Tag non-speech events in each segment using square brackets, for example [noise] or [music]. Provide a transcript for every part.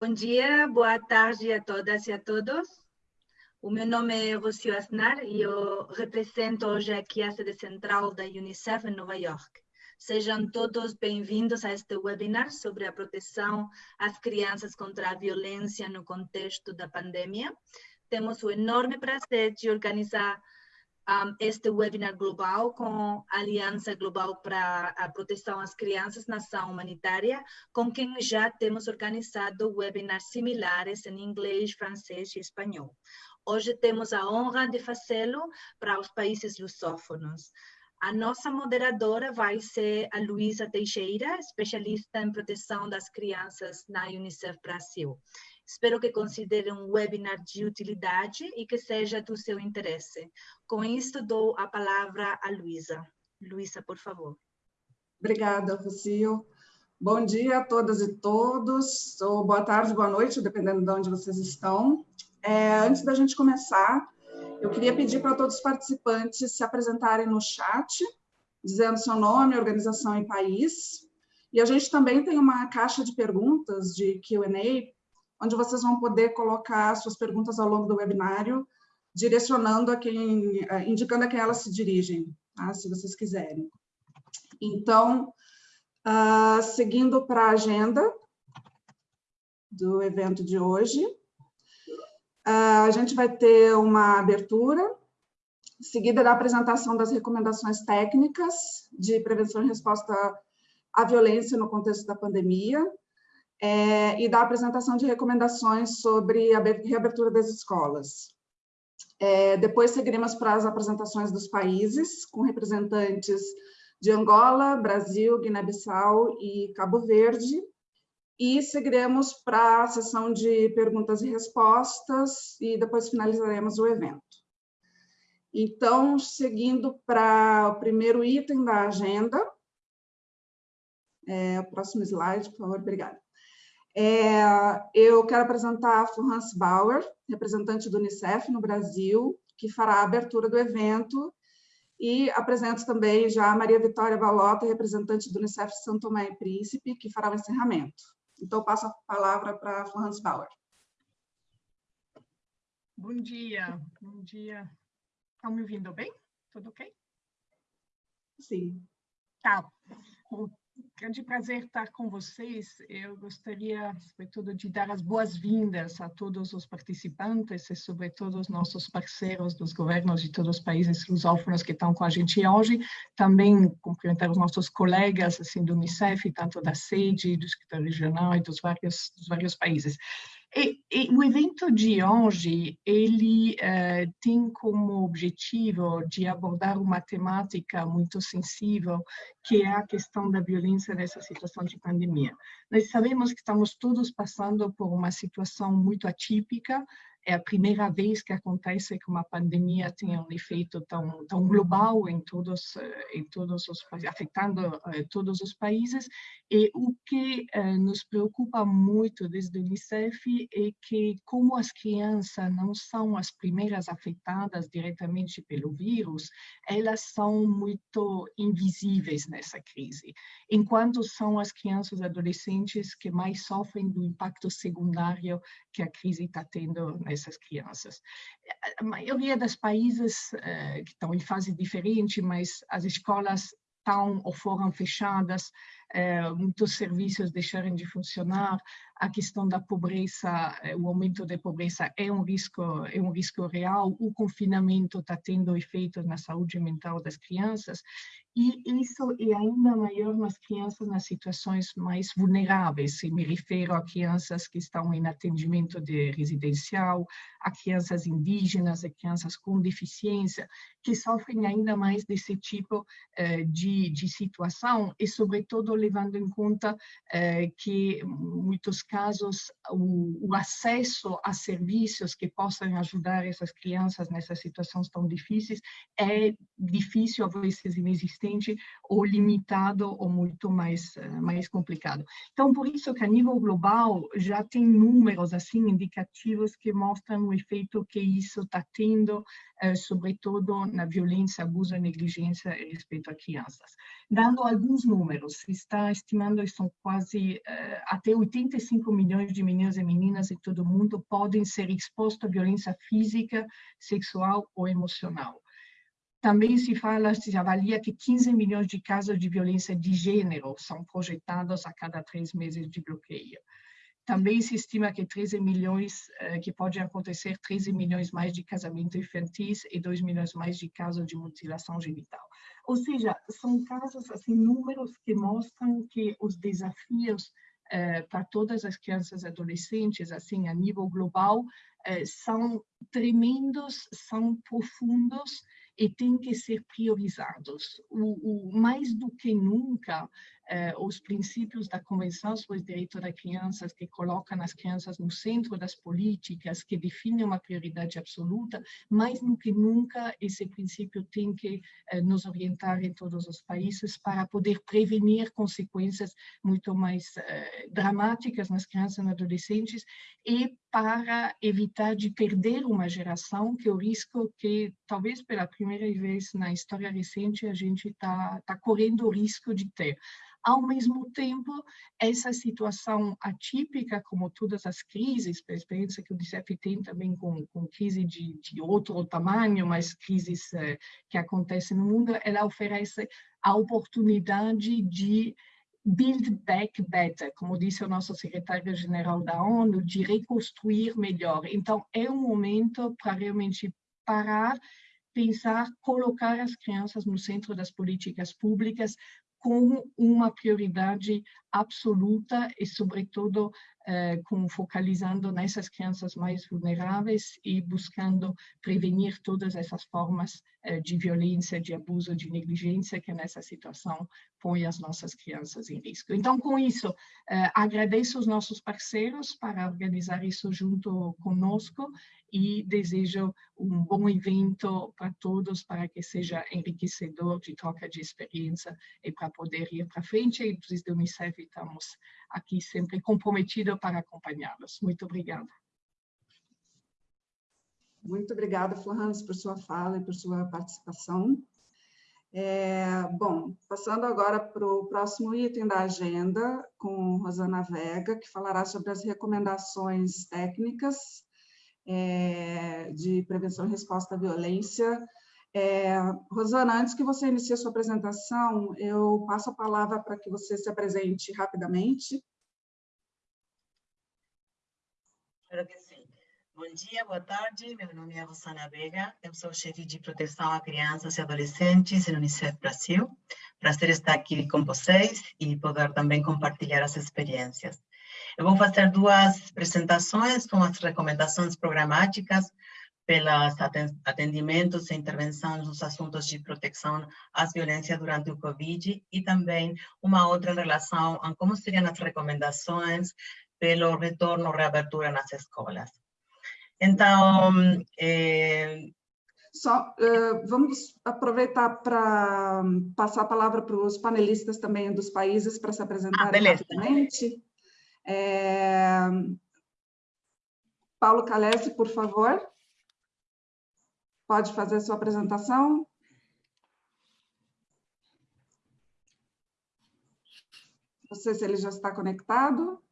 Bom dia, boa tarde a todas e a todos. O meu nome é Rocio Asnar e eu represento hoje aqui a sede central da Unicef em Nova York. Sejam todos bem-vindos a este webinar sobre a proteção às crianças contra a violência no contexto da pandemia. Temos o enorme prazer de organizar um, este webinar global com a Aliança Global para a Proteção às Crianças na Ação Humanitária, com quem já temos organizado webinars similares em inglês, francês e espanhol. Hoje temos a honra de fazê-lo para os países lusófonos. A nossa moderadora vai ser a Luísa Teixeira, especialista em proteção das crianças na Unicef Brasil. Espero que considere um webinar de utilidade e que seja do seu interesse. Com isto, dou a palavra a Luísa. Luísa, por favor. Obrigada, Rocio. Bom dia a todas e todos, ou boa tarde, boa noite, dependendo de onde vocês estão. É, antes da gente começar, eu queria pedir para todos os participantes se apresentarem no chat, dizendo seu nome, organização e país. E a gente também tem uma caixa de perguntas de Q&A onde vocês vão poder colocar suas perguntas ao longo do webinário, direcionando a quem, eh, indicando a quem elas se dirigem, tá? se vocês quiserem. Então, uh, seguindo para a agenda do evento de hoje, uh, a gente vai ter uma abertura, seguida da apresentação das recomendações técnicas de prevenção e resposta à violência no contexto da pandemia, é, e da apresentação de recomendações sobre a reabertura das escolas. É, depois seguiremos para as apresentações dos países, com representantes de Angola, Brasil, Guiné-Bissau e Cabo Verde, e seguiremos para a sessão de perguntas e respostas, e depois finalizaremos o evento. Então, seguindo para o primeiro item da agenda, é, o próximo slide, por favor, obrigada. É, eu quero apresentar a Florence Bauer, representante do Unicef no Brasil, que fará a abertura do evento, e apresento também já a Maria Vitória Balota, representante do Unicef São Tomé e Príncipe, que fará o encerramento. Então, passo a palavra para a Florence Bauer. Bom dia, bom dia. Estão me ouvindo bem? Tudo ok? Sim. Tá grande prazer estar com vocês. Eu gostaria, sobretudo, de dar as boas-vindas a todos os participantes e, sobretudo, os nossos parceiros dos governos de todos os países lusófonos que estão com a gente hoje. Também cumprimentar os nossos colegas assim, do Unicef, tanto da sede, do escritório regional e dos vários, dos vários países. E, e, o evento de hoje, ele uh, tem como objetivo de abordar uma temática muito sensível, que é a questão da violência nessa situação de pandemia. Nós sabemos que estamos todos passando por uma situação muito atípica, é a primeira vez que acontece que uma pandemia tenha um efeito tão, tão global em todos, em todos os afetando eh, todos os países. E o que eh, nos preocupa muito desde o Unicef é que como as crianças não são as primeiras afetadas diretamente pelo vírus, elas são muito invisíveis nessa crise, enquanto são as crianças e adolescentes que mais sofrem do impacto secundário que a crise está tendo nessas crianças. A maioria dos países uh, que estão em fase diferente, mas as escolas estão ou foram fechadas, muitos serviços deixaram de funcionar, a questão da pobreza, eh, o aumento da pobreza é um risco, é um risco real, o confinamento está tendo efeitos na saúde mental das crianças, e isso é ainda maior nas crianças nas situações mais vulneráveis, se me refiro a crianças que estão em atendimento de residencial, a crianças indígenas, a crianças com deficiência, que sofrem ainda mais desse tipo eh, de, de situação, e sobretudo levando em conta eh, que muitos casos, o, o, acesso a serviços que possam ajudar essas crianças nessas situações tão difíceis é difícil, às vezes inexistente, ou limitado, ou muito mais, mais complicado. Então, por isso que a nível global já tem números, assim, indicativos que mostram o efeito que isso está tendo, eh, sobretudo na violência, abuso e negligência respeito a crianças. Dando alguns números, está estimando são quase uh, até 85 milhões de meninos e meninas em todo o mundo podem ser expostos à violência física, sexual ou emocional. Também se fala, se avalia que 15 milhões de casos de violência de gênero são projetados a cada três meses de bloqueio. Também se estima que 13 milhões, eh, que pode acontecer 13 milhões mais de casamentos infantis e 2 milhões mais de casos de mutilação genital. Ou seja, são casos, assim, números que mostram que os desafios eh, para todas as crianças e adolescentes, assim, a nível global, eh, são tremendos, são profundos e têm que ser priorizados. O, o mais do que nunca, eh, os princípios da Convenção sobre os Direitos das Crianças, que colocam as crianças no centro das políticas, que definem uma prioridade absoluta, mais do que nunca esse princípio tem que eh, nos orientar em todos os países para poder prevenir consequências muito mais eh, dramáticas nas crianças e adolescentes e para evitar de perder uma geração, que é o risco que, talvez pela primeira vez na história recente, a gente está tá correndo o risco de ter. Ao mesmo tempo, essa situação atípica, como todas as crises, a experiência que o DCF tem também com, com crise de, de outro tamanho, mas crises eh, que acontecem no mundo, ela oferece a oportunidade de Build Back Better, como disse o nosso secretário-geral da ONU, de reconstruir melhor. Então, é um momento para realmente parar, pensar, colocar as crianças no centro das políticas públicas com uma prioridade absoluta e, sobretudo, eh, com, focalizando nessas crianças mais vulneráveis e buscando prevenir todas essas formas eh, de violência, de abuso, de negligência que nessa situação põe as nossas crianças em risco. Então, com isso, eh, agradeço os nossos parceiros para organizar isso junto conosco e desejo um bom evento para todos, para que seja enriquecedor de troca de experiência e para poder ir para frente. E desde o Unicef estamos aqui sempre comprometidos para acompanhá-los. Muito obrigada. Muito obrigada, Florence, por sua fala e por sua participação. É, bom, passando agora para o próximo item da agenda, com Rosana Vega, que falará sobre as recomendações técnicas é, de prevenção e resposta à violência. É, Rosana, antes que você inicie a sua apresentação, eu passo a palavra para que você se apresente rapidamente. Espero que sim. Bom dia, boa tarde. Meu nome é Rosana Vega. Eu sou chefe de proteção a crianças e adolescentes no Unicef Brasil. Prazer estar aqui com vocês e poder também compartilhar as experiências. Eu vou fazer duas apresentações com as recomendações programáticas pelos atendimentos e intervenções nos assuntos de proteção às violências durante o Covid e também uma outra em relação a como seriam as recomendações pelo retorno, reabertura nas escolas. Então, é... Só, uh, vamos aproveitar para passar a palavra para os panelistas também dos países para se apresentarem ah, rapidamente. É... Paulo Calese, por favor. Pode fazer sua apresentação. Não sei se ele já está conectado.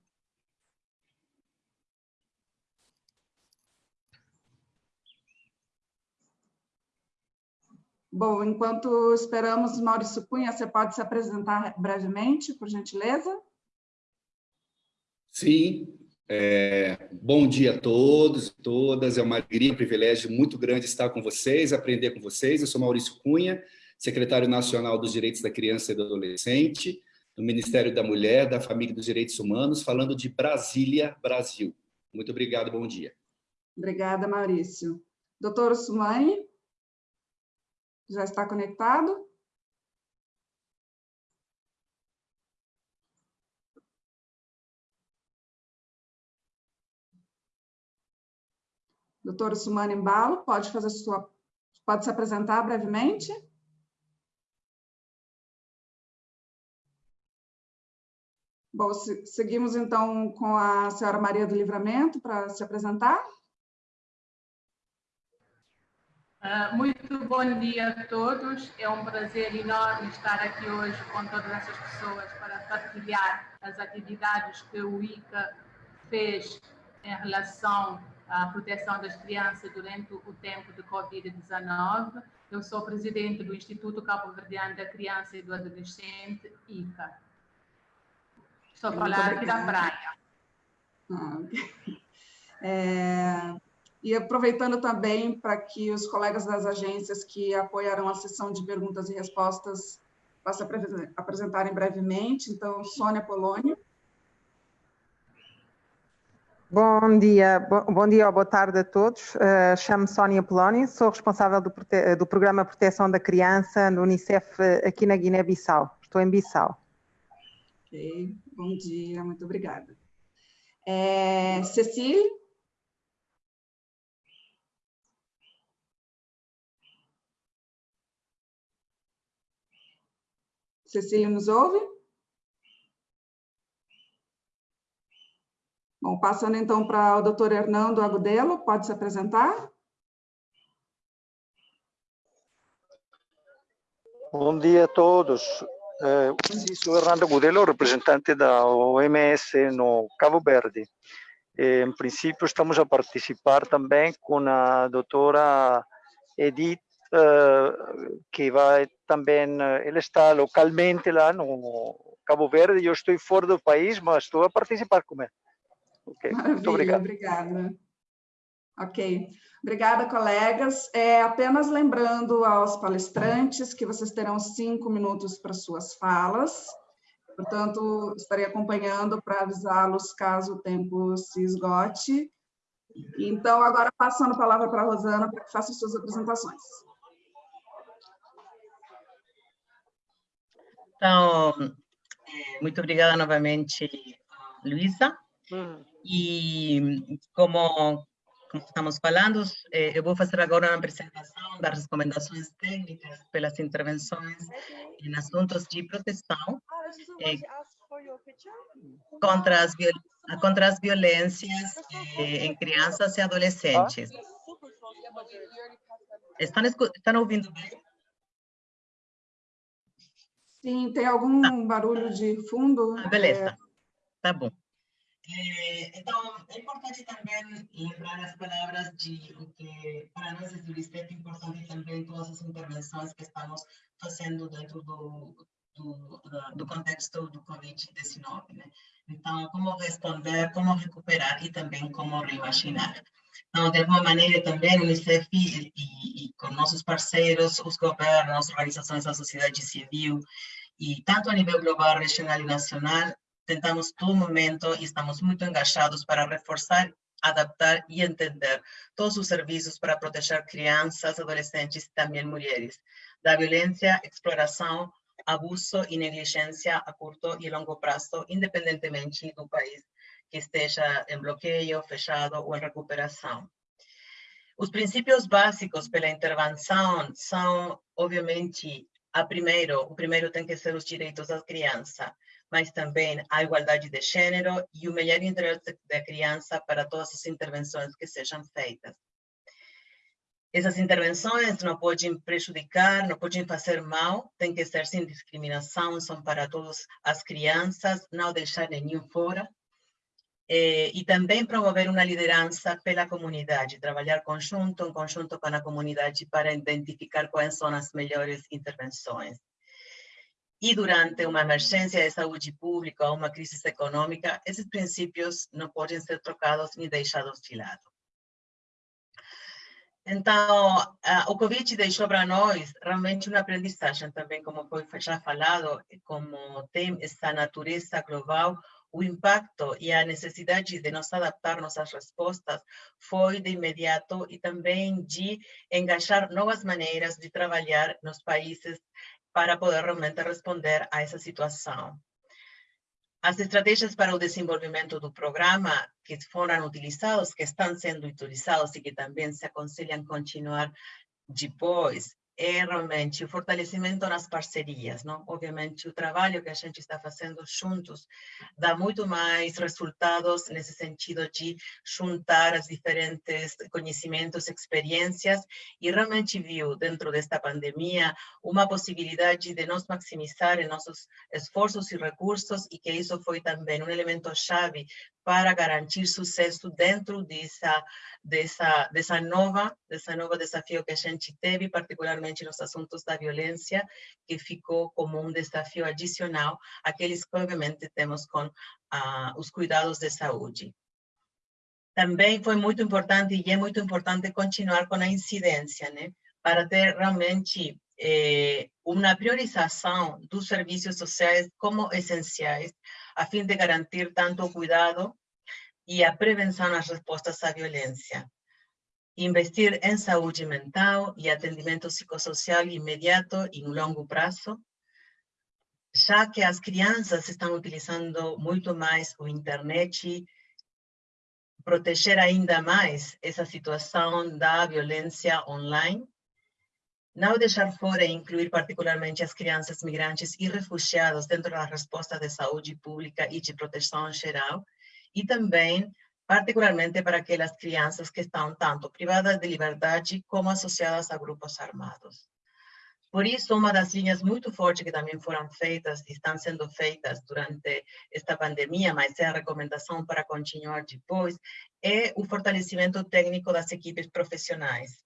Bom, enquanto esperamos, Maurício Cunha, você pode se apresentar brevemente, por gentileza? Sim. É, bom dia a todos e todas. É uma alegria, um privilégio muito grande estar com vocês, aprender com vocês. Eu sou Maurício Cunha, secretário nacional dos Direitos da Criança e do Adolescente, do Ministério da Mulher, da Família e dos Direitos Humanos, falando de Brasília, Brasil. Muito obrigado, bom dia. Obrigada, Maurício. Doutor Sumani? Já está conectado? Doutora Sumana Embalo, pode fazer sua, pode se apresentar brevemente? Bom, seguimos então com a senhora Maria do Livramento para se apresentar. Uh, muito bom dia a todos. É um prazer enorme estar aqui hoje com todas essas pessoas para partilhar as atividades que o ICA fez em relação à proteção das crianças durante o tempo de Covid-19. Eu sou presidente do Instituto Cabo Verdeano da Criança e do Adolescente, ICA. Estou a falar aqui da praia. Ah, é, e aproveitando também para que os colegas das agências que apoiaram a sessão de perguntas e respostas possam apresentarem brevemente. Então, Sônia Polônio. Bom dia, bom, dia ou boa tarde a todos. Uh, Chamo-me Sónia Polónio, sou responsável do, do, Programa Proteção da Criança no Unicef aqui na Guiné-Bissau. Estou em Bissau. Ok, bom dia, muito obrigada. É, Cecília? Cecília nos ouve? Bom, passando então para o doutor Hernando Agudelo, pode se apresentar? Bom dia a todos. Eh, sou Hernando Agudelo, representante da OMS no Cabo Verde. Em princípio, estamos a participar também com a doutora Edith uh, que vai também, ele está localmente lá no Cabo Verde, eu estou fora do país, mas estou a participar com ele. Ok, muito obrigado. Obrigada. Ok, obrigada, colegas. É, apenas lembrando aos palestrantes que vocês terão cinco minutos para suas falas, portanto, estarei acompanhando para avisá-los caso o tempo se esgote. Então, agora passando a palavra para a Rosana para que faça suas apresentações. Então, muito obrigada novamente, Luísa. Uhum. E como, como estamos falando, eu vou fazer agora uma apresentação das recomendações técnicas pelas intervenções em assuntos de proteção contra, as, contra as violências em crianças e adolescentes. Estão, estão ouvindo bem? Sim, tem algum ah. barulho de fundo? Ah, beleza, é... tá bom. É, então, é importante também lembrar as palavras de que para nós é Unicef é importante também todas as intervenções que estamos fazendo dentro do, do, do contexto do Covid-19. Né? Então, como responder, como recuperar e também como reimaginar. Então, de alguma maneira, também o Unicef e, e, e com nossos parceiros, os governos, organizações da sociedade civil, e tanto a nível global, regional e nacional, tentamos todo momento e estamos muito engajados para reforçar, adaptar e entender todos os serviços para proteger crianças, adolescentes e também mulheres da violência, exploração, abuso e negligência a curto e longo prazo, independentemente do país que esteja em bloqueio, fechado ou em recuperação. Os princípios básicos pela intervenção são, obviamente, a primeiro, o primeiro tem que ser os direitos da criança, mas também a igualdade de gênero e o melhor interesse da criança para todas as intervenções que sejam feitas. Essas intervenções não podem prejudicar, não podem fazer mal, tem que ser sem discriminação, são para todas as crianças, não deixar nenhum fora. Eh, e também promover uma liderança pela comunidade, trabalhar conjunto, em conjunto com a comunidade para identificar quais são as melhores intervenções. E durante uma emergência de saúde pública ou uma crise econômica, esses princípios não podem ser trocados nem deixados de lado. Então, o Covid deixou para nós realmente uma aprendizagem também, como foi já falado, como tem essa natureza global, o impacto e a necessidade de nos adaptarmos às respostas foi de imediato e também de engajar novas maneiras de trabalhar nos países para poder realmente responder a essa situação. As estratégias para o desenvolvimento do programa que foram utilizados, que estão sendo utilizados e que também se aconselham continuar depois, é realmente o fortalecimento nas parcerias, não? Obviamente, o trabalho que a gente está fazendo juntos dá muito mais resultados nesse sentido de juntar as diferentes conhecimentos, experiências, e realmente viu, dentro desta pandemia, uma possibilidade de nós maximizar nossos esforços e recursos, e que isso foi também um elemento chave para garantir sucesso dentro dessa, dessa, dessa, nova, dessa nova desafio que a gente teve, particularmente nos assuntos da violência, que ficou como um desafio adicional àqueles que, obviamente, temos com ah, os cuidados de saúde. Também foi muito importante, e é muito importante, continuar com a incidência, né? para ter realmente eh, uma priorização dos serviços sociais como essenciais, a fim de garantir tanto cuidado e a prevenção nas respostas à violência. Investir em saúde mental e atendimento psicossocial imediato e no longo prazo, já que as crianças estão utilizando muito mais o internet, proteger ainda mais essa situação da violência online, não deixar fora e incluir particularmente as crianças migrantes e refugiados dentro da resposta de saúde pública e de proteção geral, e também, particularmente para aquelas crianças que estão tanto privadas de liberdade como associadas a grupos armados. Por isso, uma das linhas muito fortes que também foram feitas e estão sendo feitas durante esta pandemia, mas é a recomendação para continuar depois, é o fortalecimento técnico das equipes profissionais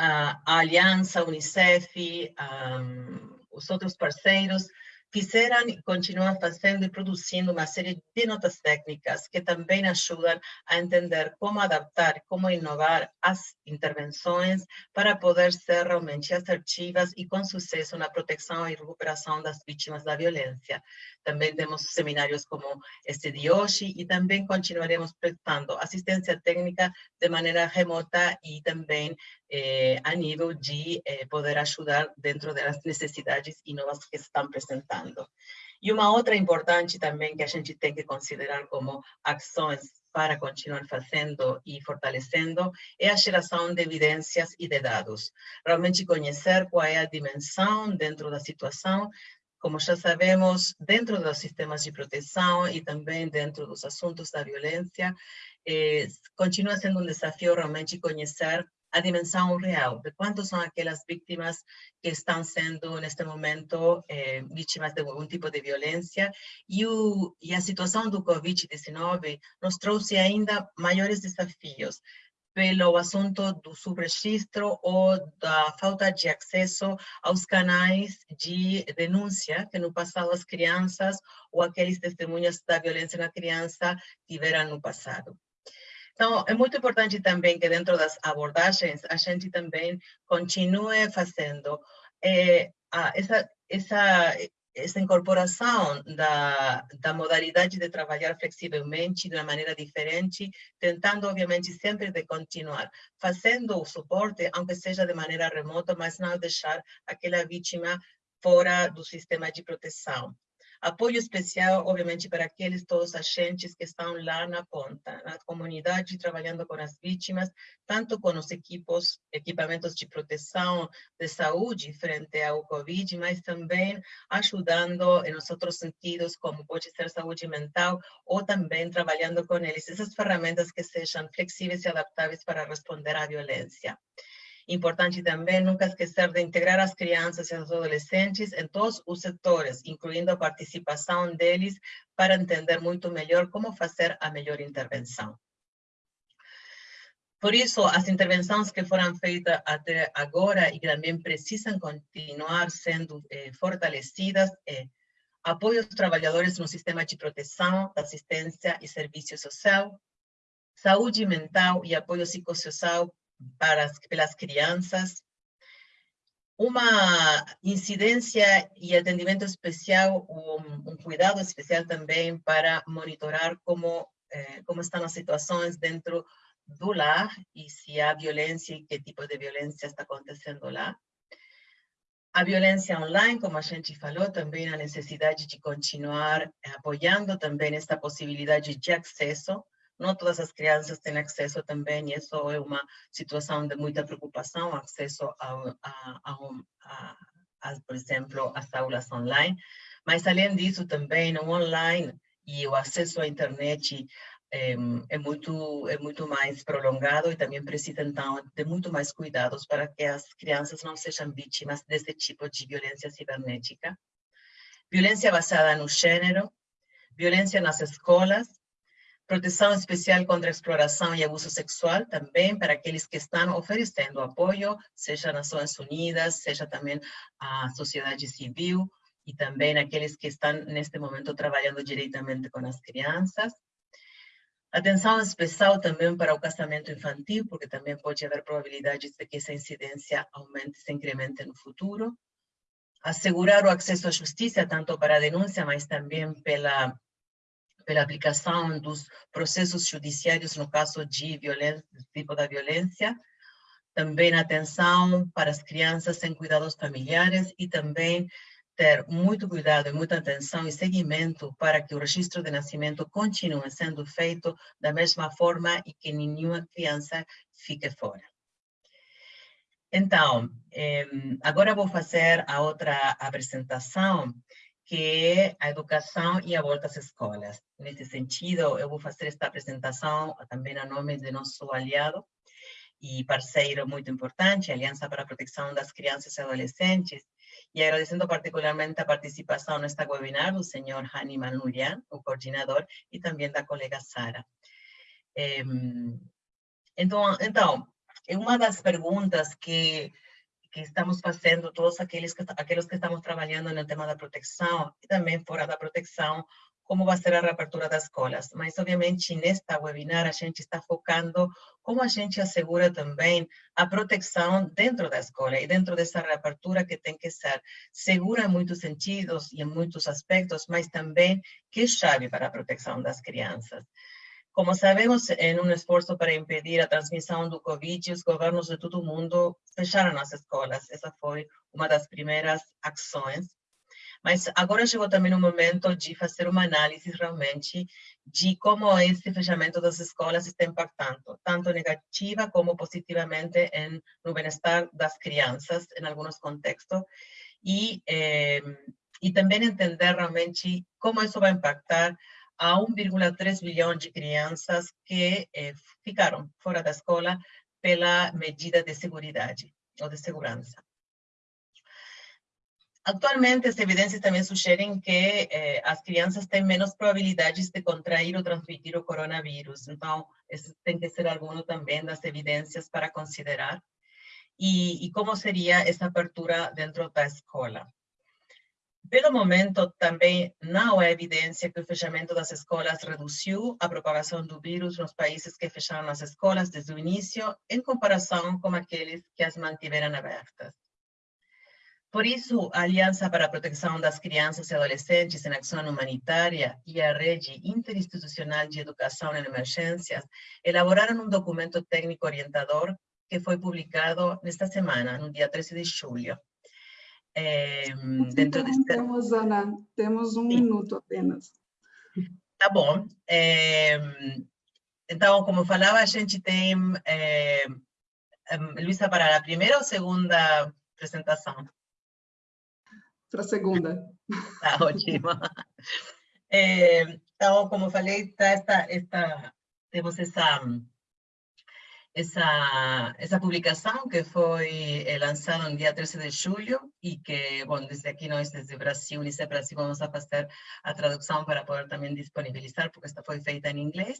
a Aliança, Unicef, um, os outros parceiros, fizeram e continuam fazendo e produzindo uma série de notas técnicas que também ajudam a entender como adaptar, como inovar as intervenções para poder ser realmente assertivas e com sucesso na proteção e recuperação das vítimas da violência. Também temos seminários como este de hoje e também continuaremos prestando assistência técnica de maneira remota e também eh, a nível de eh, poder ajudar dentro das necessidades e novas que estão apresentando. E uma outra importante também que a gente tem que considerar como ações para continuar fazendo e fortalecendo é a geração de evidências e de dados. Realmente conhecer qual é a dimensão dentro da situação, como já sabemos, dentro dos sistemas de proteção e também dentro dos assuntos da violência, eh, continua sendo um desafio realmente conhecer a dimensão real de quantas são aquelas vítimas que estão sendo, neste momento, eh, vítimas de algum tipo de violência. E, o, e a situação do Covid-19 nos trouxe ainda maiores desafios pelo assunto do subregistro ou da falta de acesso aos canais de denúncia que no passado as crianças ou aqueles testemunhas da violência na criança tiveram no passado. Então, é muito importante também que dentro das abordagens a gente também continue fazendo é, a, essa, essa essa incorporação da, da modalidade de trabalhar flexivelmente de uma maneira diferente, tentando, obviamente, sempre de continuar fazendo o suporte, aunque seja de maneira remota, mas não deixar aquela vítima fora do sistema de proteção. Apoio especial, obviamente, para aqueles todos agentes que estão lá na ponta, na comunidade, trabalhando com as vítimas, tanto com os equipos, equipamentos de proteção de saúde frente ao Covid, mas também ajudando em outros sentidos, como pode ser saúde mental, ou também trabalhando com eles essas ferramentas que sejam flexíveis e adaptáveis para responder à violência. Importante também nunca esquecer de integrar as crianças e os adolescentes em todos os setores, incluindo a participação deles para entender muito melhor como fazer a melhor intervenção. Por isso, as intervenções que foram feitas até agora e que também precisam continuar sendo eh, fortalecidas é apoio aos trabalhadores no sistema de proteção, assistência e serviço social, saúde mental e apoio psicossocial para as, pelas crianças, uma incidência e atendimento especial, um, um cuidado especial também para monitorar como, eh, como estão as situações dentro do lar e se há violência e que tipo de violência está acontecendo lá. A violência online, como a gente falou, também a necessidade de continuar apoiando também esta possibilidade de acesso não todas as crianças têm acesso também, e isso é uma situação de muita preocupação, acesso a, a, a, a por exemplo, às aulas online. Mas, além disso, também no online e o acesso à internet é, é, muito, é muito mais prolongado e também precisa, então, de muito mais cuidados para que as crianças não sejam vítimas desse tipo de violência cibernética. Violência basada no gênero, violência nas escolas, proteção especial contra exploração e abuso sexual, também para aqueles que estão oferecendo apoio, seja Nações Unidas, seja também a sociedade civil, e também aqueles que estão neste momento trabalhando diretamente com as crianças. Atenção especial também para o casamento infantil, porque também pode haver probabilidades de que essa incidência aumente, se incremente no futuro. Assegurar o acesso à justiça, tanto para a denúncia, mas também pela, pela aplicação dos processos judiciários no caso de violência, tipo da violência. Também atenção para as crianças sem cuidados familiares e também ter muito cuidado e muita atenção e seguimento para que o registro de nascimento continue sendo feito da mesma forma e que nenhuma criança fique fora. Então, eh, agora vou fazer a outra apresentação, que é a educação e a volta às escolas. Nesse sentido, eu vou fazer esta apresentação também a nome de nosso aliado e parceiro muito importante, Aliança para a Proteção das Crianças e Adolescentes, y agradeciendo particularmente a participación en esta webinar del señor Hani Manurian, o coordinador, y también da colega Sara. Então, então, uma das perguntas que, que estamos fazendo, todos aqueles que, aqueles que estamos trabalhando no tema da proteção e também fora da proteção, como vai ser a reapertura das escolas. Mas, obviamente, nesta webinar, a gente está focando como a gente assegura também a proteção dentro da escola e dentro dessa reapertura que tem que ser segura em muitos sentidos e em muitos aspectos, mas também que é chave para a proteção das crianças. Como sabemos, em um esforço para impedir a transmissão do Covid, os governos de todo o mundo fecharam as escolas. Essa foi uma das primeiras ações mas agora chegou também o momento de fazer uma análise realmente de como esse fechamento das escolas está impactando, tanto negativa como positivamente em, no bem-estar das crianças, em alguns contextos, e, eh, e também entender realmente como isso vai impactar a 1,3 bilhão de crianças que eh, ficaram fora da escola pela medida de segurança ou de segurança. Atualmente, as evidências também sugerem que eh, as crianças têm menos probabilidades de contrair ou transmitir o coronavírus. Então, esse tem que ser algum também das evidências para considerar. E, e como seria essa abertura dentro da escola? Pelo momento, também não há evidência que o fechamento das escolas reduziu a propagação do vírus nos países que fecharam as escolas desde o início, em comparação com aqueles que as mantiveram abertas. Por isso, a Aliança para a Proteção das Crianças e Adolescentes em Ação Humanitária e a Rede Interinstitucional de Educação em Emergências elaboraram um documento técnico orientador que foi publicado nesta semana, no dia 13 de julho. É, dentro deste... Temos, Ana, temos um Sim. minuto apenas. Tá bom. É, então, como falava, a gente tem... É, Luísa, para a primeira ou segunda apresentação? para a segunda. [laughs] Tá ótimo. É, então, como falei, tá esta, esta, temos essa, essa, essa publicação que foi lançada no dia 13 de julho e que, bom, desde aqui nós, desde Brasil, Unicef Brasil, vamos a fazer a tradução para poder também disponibilizar, porque esta foi feita em inglês.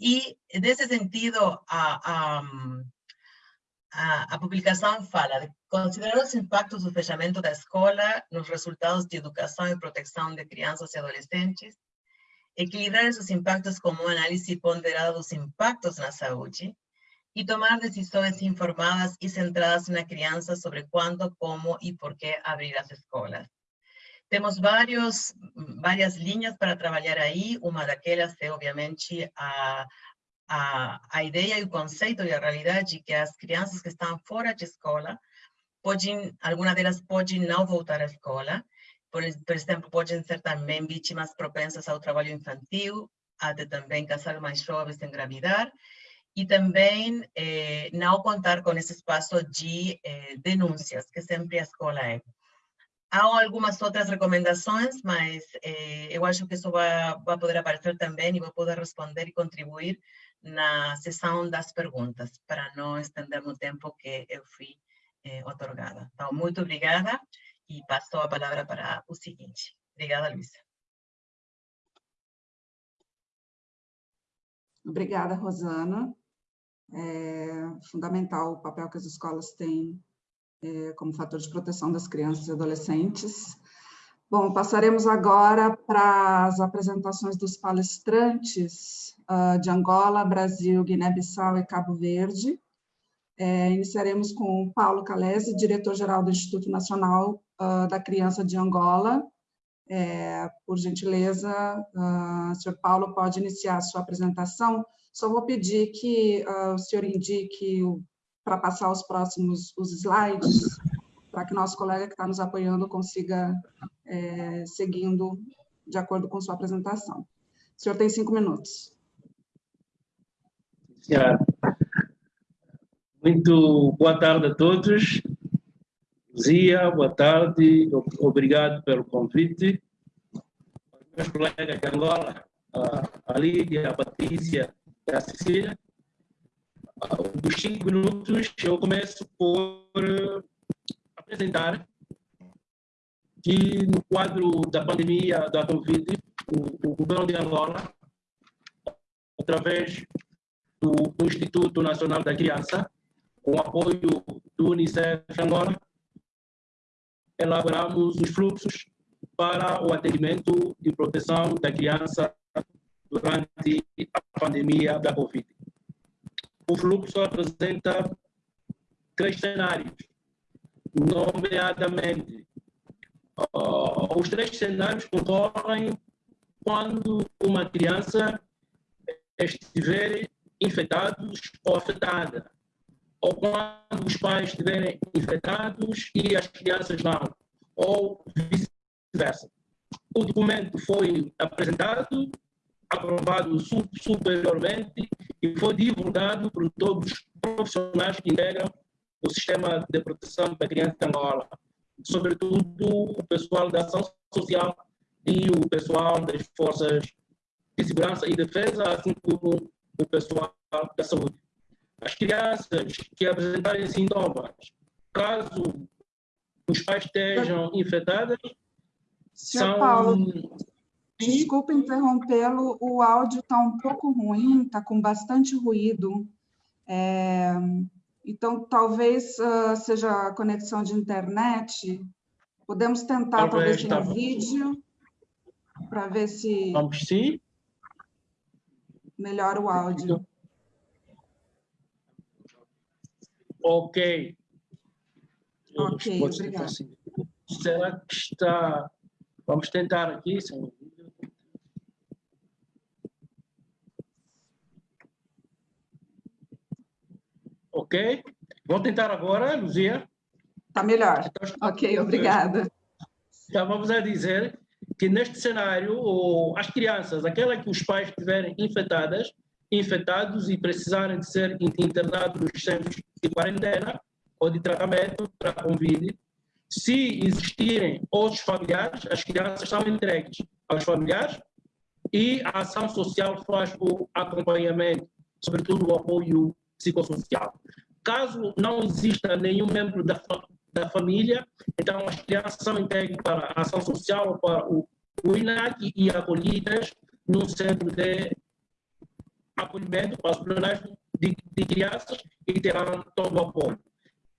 E, nesse sentido, a, a a, a, fala de considerar os impactos do fechamento da escola nos resultados de educação e proteção de crianças e adolescentes, equilibrar esses impactos com uma análise ponderada dos impactos na saúde e tomar decisões informadas e centradas na criança sobre quando, como e por que abrir as escolas. Temos vários, várias linhas para trabalhar aí, uma daquelas é, obviamente, a, a, a ideia e o conceito e a realidade que as crianças que estão fora de escola podem, algumas delas podem não voltar à escola, por, por exemplo, podem ser também vítimas propensas ao trabalho infantil, até também casar mais jovens engravidar, e também eh, contar com esse espaço de eh, que sempre a escola é. Há algumas outras recomendações, mas eh, eu acho que isso vai, vai poder aparecer também e vou poder responder e contribuir na sessão das perguntas, para não estender no tempo que eu fui eh, otorgada. Então, muito obrigada e passo a palavra para o seguinte. Obrigada, Luísa. Obrigada, Rosana. É fundamental o papel que as escolas têm é, como fator de proteção das crianças e adolescentes. Bom, passaremos agora para as apresentações dos palestrantes uh, de Angola, Brasil, Guiné-Bissau e Cabo Verde. É, iniciaremos com Paulo Calese, diretor-geral do Instituto Nacional uh, da Criança de Angola. É, por gentileza, uh, senhor Paulo pode iniciar a sua apresentação. Só vou pedir que uh, o senhor indique para passar os próximos os slides, para que nosso colega que está nos apoiando consiga é, seguindo de acordo com sua apresentação. O senhor tem cinco minutos. Muito boa tarde a todos. Zia, boa tarde, obrigado pelo convite. Meus colegas de Angola, a Lídia, a Patrícia a Cecília. Dos cinco minutos, eu começo por apresentar que no quadro da pandemia da Covid, o, o governo de Angola, através do Instituto Nacional da Criança, com apoio do Unicef Angola, elaboramos os fluxos para o atendimento e proteção da criança durante a pandemia da Covid. O fluxo apresenta três cenários, nomeadamente, uh, os três cenários concorrem quando uma criança estiver infectada ou afetada ou quando os pais estiverem infectados e as crianças não, ou vice-versa. O documento foi apresentado, aprovado superiormente e foi divulgado por todos os profissionais que integram o sistema de proteção da criança de Angola, sobretudo o pessoal da ação social e o pessoal das forças de segurança e defesa, assim como o pessoal da saúde. As crianças que apresentarem sintomas, caso os pais estejam infectados, são... Paulo, desculpa interrompê-lo, o áudio está um pouco ruim, está com bastante ruído. É, então, talvez uh, seja a conexão de internet. Podemos tentar, talvez, talvez tá vídeo, para ver se... Vamos sim. Melhora o áudio. Ok. Ok, obrigado. Assim. Será que está... Vamos tentar aqui, sem Ok? Vou tentar agora, Luzia. Está melhor. Então, ok, obrigada. Estávamos a dizer que neste cenário, as crianças, aquelas que os pais estiverem infectadas, infectados e precisarem de ser internados nos centros de quarentena ou de tratamento para Covid. Se existirem outros familiares, as crianças são entregues aos familiares e a ação social faz o acompanhamento, sobretudo o apoio psicossocial. Caso não exista nenhum membro da, da família, então as crianças são entregues para a ação social para o, o INAC e acolhidas no centro de acolhimento para os problemas de, de crianças e terão todo o apoio.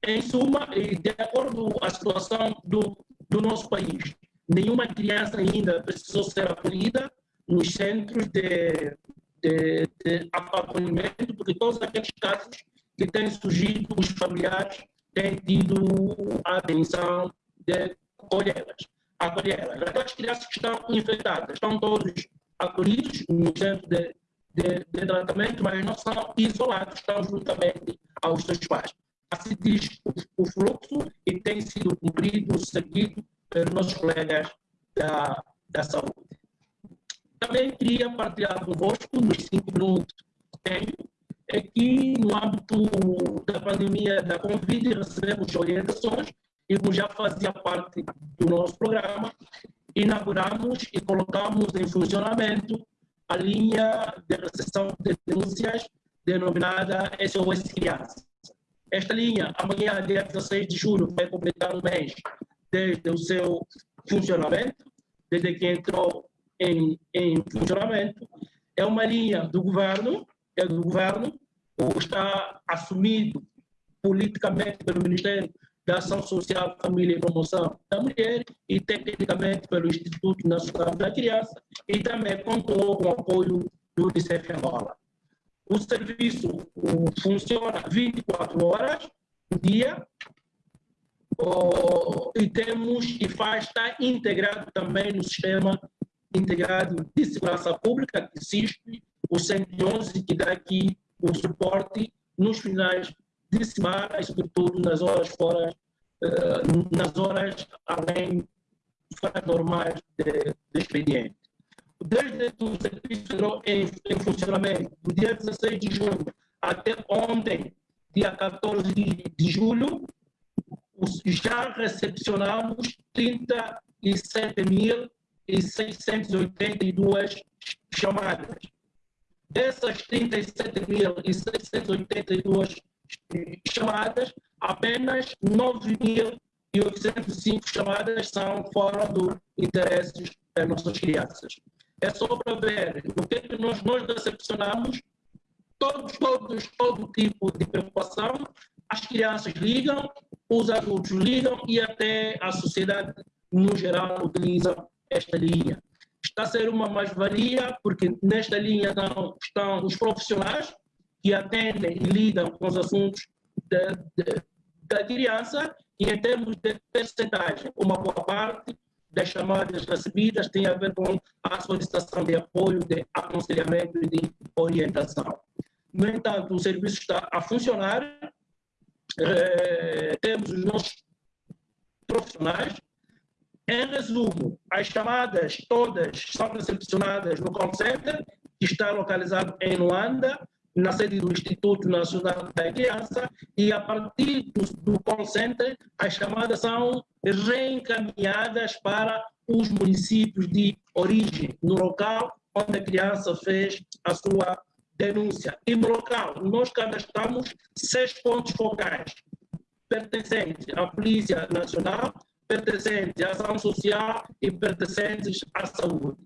Em suma, de acordo com a situação do, do nosso país, nenhuma criança ainda precisou ser acolhida nos centros de, de, de porque todos aqueles casos que têm surgido, os familiares têm tido a atenção de acolhê-las. Acolhê-las. Aquelas crianças que estão infectadas estão todos acolhidos no centro de de, de tratamento, mas não são isolados, estão juntamente aos seus pais. Assim diz o, o fluxo e tem sido cumprido, seguido pelos nossos colegas da, da saúde. Também queria partilhar convosco, nos cinco minutos que tenho, é que no âmbito da pandemia da Covid recebemos orientações e como já fazia parte do nosso programa, inauguramos e colocamos em funcionamento a linha de recepção de denúncias denominada SOS Crianças. Esta linha, amanhã, dia 16 de julho, vai completar um mês desde o seu funcionamento, desde que entrou em, em funcionamento. É uma linha do governo, é do governo, está assumido politicamente pelo Ministério da Ação Social, Família e Promoção da Mulher e tecnicamente pelo Instituto Nacional da Criança e também contou com o apoio do Unicef Angola. O serviço funciona 24 horas por dia oh, e temos e faz está integrado também no sistema integrado de segurança pública que existe o 111 que dá aqui o suporte nos finais de semana, sobretudo nas horas fora, uh, nas horas além fora normais de, de expediente. Desde o serviço entrou em, em, funcionamento do dia 16 de junho até ontem, dia 14 de, de julho, já recepcionamos 37.682 chamadas. Dessas 37.682 chamadas, apenas 9.805 chamadas são fora do interesse das nossas crianças. É só para ver o que, é que nós, nós recepcionamos, todos, todos, todo tipo de preocupação, as crianças ligam, os adultos ligam e até a sociedade no geral utiliza esta linha está a ser uma mais-valia, porque nesta linha estão, estão, os profissionais que atendem e lidam com os assuntos de, de, da criança, e em termos de percentagem, uma boa parte das chamadas recebidas tem a ver com a solicitação de apoio, de aconselhamento e de orientação. No entanto, o serviço está a funcionar, eh, temos os nossos profissionais em resumo, as chamadas todas são recepcionadas no call center, que está localizado em Luanda, na sede do Instituto Nacional da Criança, e a partir do, do call center, as chamadas são reencaminhadas para os municípios de origem, no local onde a criança fez a sua denúncia. E no local, nós cadastramos seis pontos focais pertencentes à Polícia Nacional, pertencentes à ação social e pertencentes à saúde.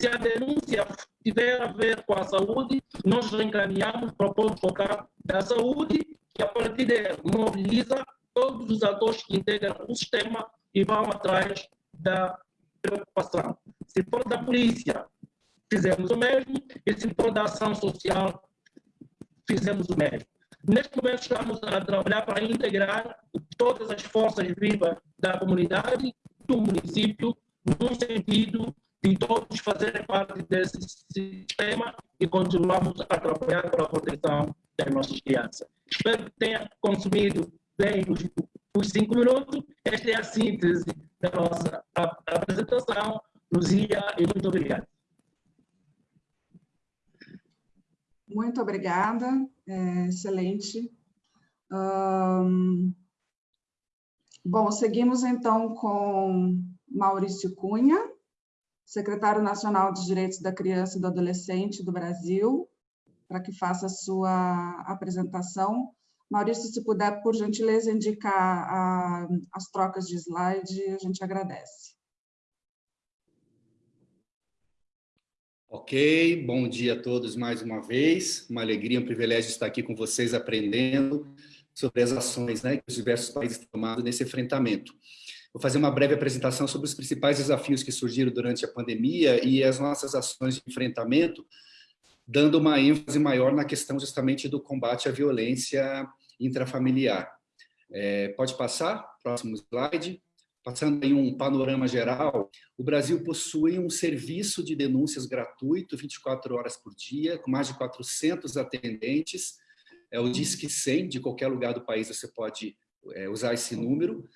Se a denúncia tiver a ver com a saúde, nós reencaminhamos para o ponto focal da saúde, que a partir dele mobiliza todos os atores que integram o sistema e vão atrás da preocupação. Se for da polícia, fizemos o mesmo, e se for da ação social, fizemos o mesmo. Neste momento, estamos a trabalhar para integrar todas as forças vivas da comunidade, do município, no sentido de todos fazerem parte desse sistema e continuamos a trabalhar para a proteção das nossas crianças. Espero que tenha consumido bem os, os cinco minutos. Esta é a síntese da nossa apresentação. Luzia, e muito obrigado. Muito obrigada, é, excelente. Bom, seguimos então com Maurício Cunha, secretário nacional de Direitos da Criança e do Adolescente do Brasil, para que faça a sua apresentação. Maurício, se puder, por gentileza, indicar a, as trocas de slide, a gente agradece. Ok, bom dia a todos mais uma vez. Uma alegria, um privilégio estar aqui com vocês aprendendo sobre as ações né, que os diversos países têm nesse enfrentamento. Vou fazer uma breve apresentação sobre os principais desafios que surgiram durante a pandemia e as nossas ações de enfrentamento, dando uma ênfase maior na questão justamente do combate à violência intrafamiliar. É, pode passar, próximo slide. Passando em um panorama geral, o Brasil possui um serviço de denúncias gratuito, 24 horas por dia, com mais de 400 atendentes. É o Disque 100, de qualquer lugar do país você pode é, usar esse número.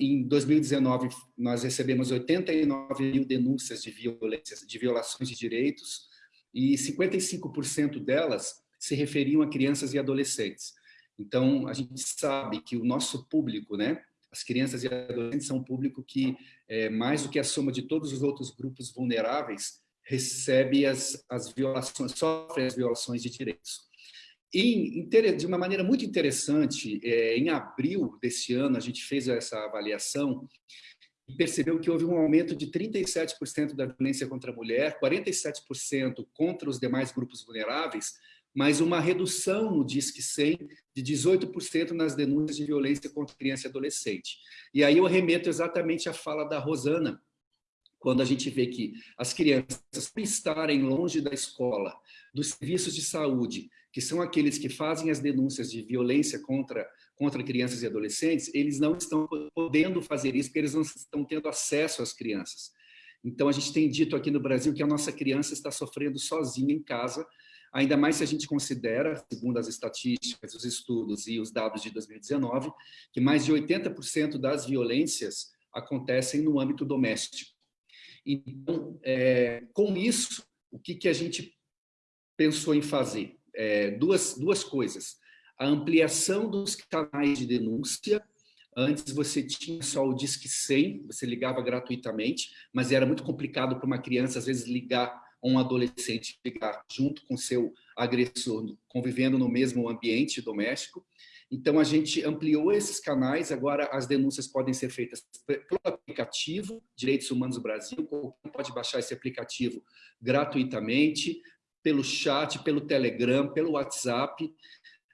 em 2019, nós recebemos 89 mil denúncias de violências, de violações de direitos, e 55% delas se referiam a crianças e adolescentes. Então, a gente sabe que o nosso público, né, as crianças e adolescentes são um público que, é, mais do que a soma de todos os outros grupos vulneráveis, recebe as, as violações, sofre as violações de direitos. E, de uma maneira muito interessante, é, em abril desse ano, a gente fez essa avaliação e percebeu que houve um aumento de 37% da violência contra a mulher, 47% contra os demais grupos vulneráveis, mas uma redução no Disque 100 de 18% nas denúncias de violência contra criança e adolescente. E aí eu remeto exatamente à fala da Rosana, quando a gente vê que as crianças estarem longe da escola, dos serviços de saúde, que são aqueles que fazem as denúncias de violência contra, contra crianças e adolescentes, eles não estão podendo fazer isso porque eles não estão tendo acesso às crianças. Então, a gente tem dito aqui no Brasil que a nossa criança está sofrendo sozinha em casa, ainda mais se a gente considera, segundo as estatísticas, os estudos e os dados de 2019, que mais de 80% das violências acontecem no âmbito doméstico. Então, é, com isso, o que, que a gente pensou em fazer? É, duas, duas coisas. A ampliação dos canais de denúncia, Antes você tinha só o Disque 100, você ligava gratuitamente, mas era muito complicado para uma criança, às vezes, ligar um adolescente ficar junto com seu agressor, convivendo no mesmo ambiente doméstico. Então, a gente ampliou esses canais, agora as denúncias podem ser feitas pelo aplicativo Direitos Humanos Brasil, pode baixar esse aplicativo gratuitamente, pelo chat, pelo Telegram, pelo WhatsApp.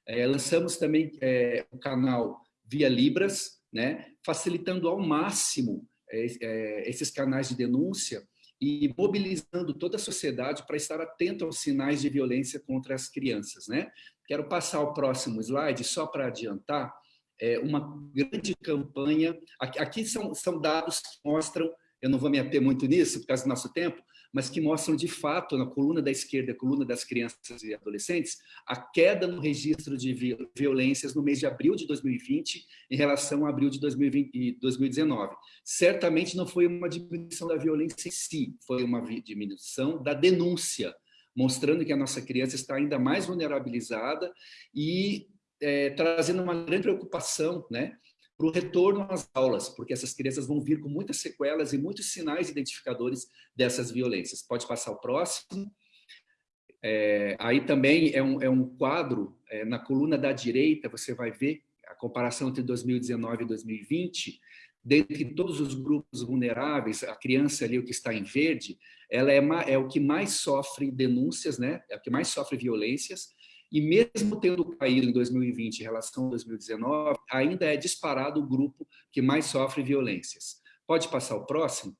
É, lançamos também é, o canal via Libras, né, facilitando ao máximo é, é esses canais de denúncia e mobilizando toda a sociedade para estar atento aos sinais de violência contra as crianças. Né? Quero passar ao próximo slide, só para adiantar, é uma grande campanha, aqui, aqui são, são dados que mostram, eu não vou me ater muito nisso por causa do nosso tempo, mas que mostram de fato, na coluna da esquerda, coluna das crianças e adolescentes, a queda no registro de violências no mês de abril de 2020 em relação a abril de 2020, 2019. Certamente não foi uma diminuição da violência em si, foi uma diminuição da denúncia, mostrando que a nossa criança está ainda mais vulnerabilizada e é, trazendo uma grande preocupação, né? Para o retorno às aulas, porque essas crianças vão vir com muitas sequelas e muitos sinais identificadores dessas violências. Pode passar o próximo. É, aí também é um, é um quadro, é, na coluna da direita, você vai ver a comparação entre 2019 e 2020, dentre todos os grupos vulneráveis, a criança ali, o que está em verde, ela é, é o que mais sofre denúncias, né? é o que mais sofre violências, e mesmo tendo caído em 2020 em relação a 2019, ainda é disparado o grupo que mais sofre violências. Pode passar o próximo?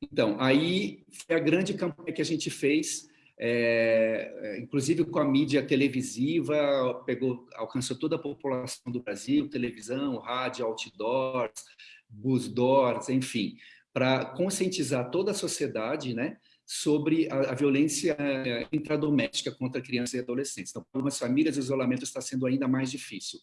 Então, aí foi a grande campanha que a gente fez, é, inclusive com a mídia televisiva, pegou, alcançou toda a população do Brasil, televisão, rádio, outdoors, busdoors, enfim, para conscientizar toda a sociedade, né, sobre a, a, violência eh, intradoméstica contra crianças e adolescentes. Então, para algumas famílias, o isolamento está sendo ainda mais difícil.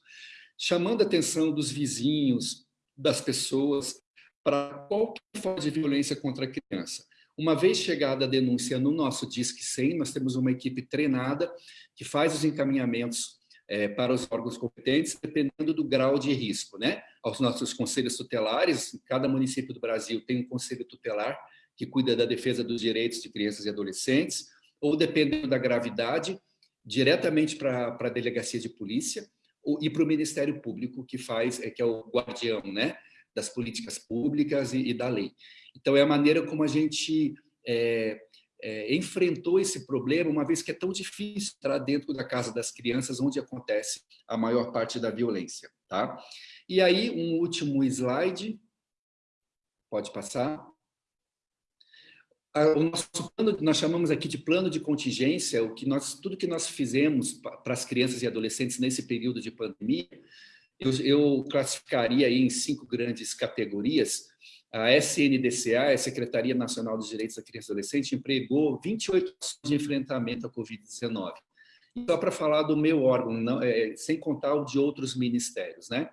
Chamando a atenção dos vizinhos, das pessoas, para qualquer forma de violência contra a criança. Uma vez chegada a denúncia no nosso Disque 100, nós temos uma equipe treinada que faz os encaminhamentos é, para os órgãos competentes, dependendo do grau de risco. Né? Aos nossos conselhos tutelares, cada município do Brasil tem um conselho tutelar que cuida da defesa dos direitos de crianças e adolescentes, ou dependendo da gravidade, diretamente para a delegacia de polícia ou, e para o Ministério Público, que faz, é, que é o guardião né, das políticas públicas e, e da lei. Então, é a maneira como a gente é, é, enfrentou esse problema, uma vez que é tão difícil entrar dentro da casa das crianças, onde acontece a maior parte da violência. Tá? E aí, um último slide, pode passar o nosso plano, nós chamamos aqui de plano de contingência, o que nós, tudo que nós fizemos para as crianças e adolescentes nesse período de pandemia, eu, eu classificaria em cinco grandes categorias. A SNDCA, a Secretaria Nacional dos Direitos da Criança e Adolescente, empregou 28 ações de enfrentamento à Covid-19. E só para falar do meu órgão, não, é, sem contar o de outros ministérios. Né?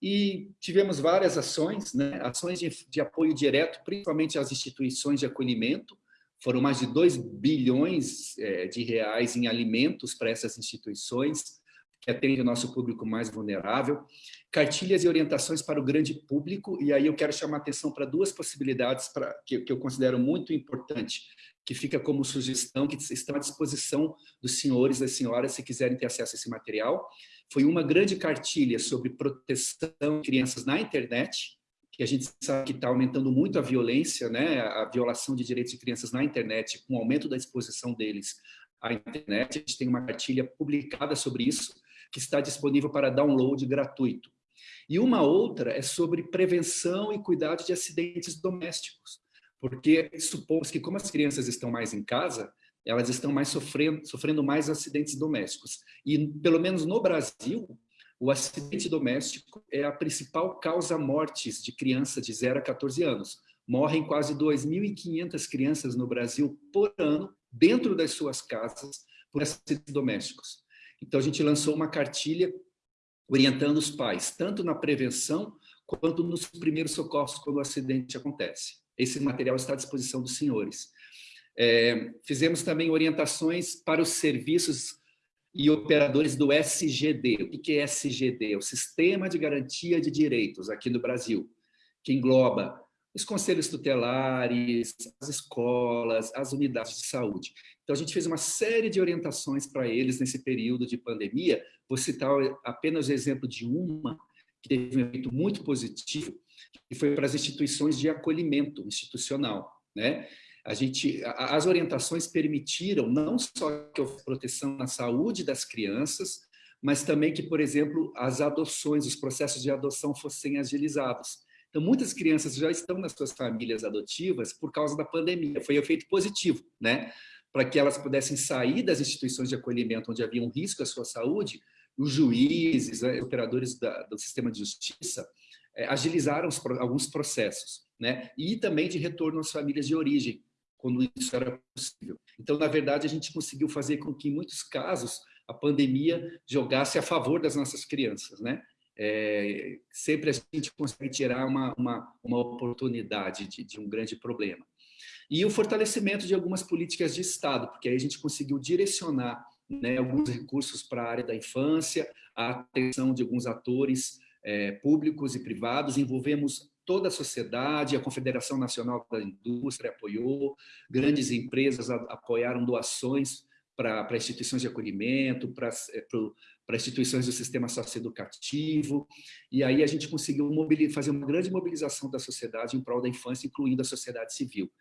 E tivemos várias ações, né? ações de, de apoio direto, principalmente às instituições de acolhimento, foram mais de 2 bilhões é, de reais em alimentos para essas instituições, que atendem o nosso público mais vulnerável, cartilhas e orientações para o grande público, e aí eu quero chamar atenção para duas possibilidades que, que eu considero muito importante, que fica como sugestão, que estão à disposição dos senhores e das senhoras, se quiserem ter acesso a esse material. Foi uma grande cartilha sobre proteção de crianças na internet, que a gente sabe que está aumentando muito a violência, né, a violação de direitos de crianças na internet, com o aumento da exposição deles à internet. A gente tem uma cartilha publicada sobre isso, que está disponível para download gratuito. E uma outra é sobre prevenção e cuidado de acidentes domésticos, porque supomos que como as crianças estão mais em casa, elas estão mais sofrendo, sofrendo mais acidentes domésticos. E, pelo menos no Brasil, o acidente doméstico é a principal causa mortes de crianças de 0 a 14 anos. Morrem quase 2.500 crianças no Brasil por ano, dentro das suas casas, por acidentes domésticos. Então, a gente lançou uma cartilha orientando os pais, tanto na prevenção quanto nos primeiros socorros quando o acidente acontece. Esse material está à disposição dos senhores. É, fizemos também orientações para os serviços e operadores do SGD. O que é SGD? O Sistema de Garantia de Direitos aqui no Brasil, que engloba os conselhos tutelares, as escolas, as unidades de saúde. Então, a gente fez uma série de orientações para eles nesse período de pandemia. Vou citar apenas o exemplo de uma, que teve um efeito muito positivo, que foi para as instituições de acolhimento institucional. Né? A gente, as orientações permitiram não só que houve proteção na saúde das crianças, mas também que, por exemplo, as adoções, os processos de adoção fossem agilizados. Então, muitas crianças já estão nas suas famílias adotivas por causa da pandemia. Foi um efeito positivo, né? Para que elas pudessem sair das instituições de acolhimento onde havia um risco à sua saúde, os juízes, os operadores da, do sistema de justiça, é, agilizaram os, alguns processos, né? E também de retorno às famílias de origem, quando isso era possível. Então, na verdade, a gente conseguiu fazer com que, em muitos casos, a pandemia jogasse a favor das nossas crianças, né? É, sempre a gente consegue tirar uma, uma, uma oportunidade de, de um grande problema. E o fortalecimento de algumas políticas de Estado, porque aí a gente conseguiu direcionar né, alguns recursos para a área da infância, a atenção de alguns atores é, públicos e privados, envolvemos toda a sociedade, a Confederação Nacional da Indústria apoiou, grandes empresas apoiaram doações para instituições de acolhimento, para, eh, instituições do sistema socioeducativo, e aí a gente conseguiu fazer uma grande mobilização da sociedade em prol da infância, incluindo a sociedade civil.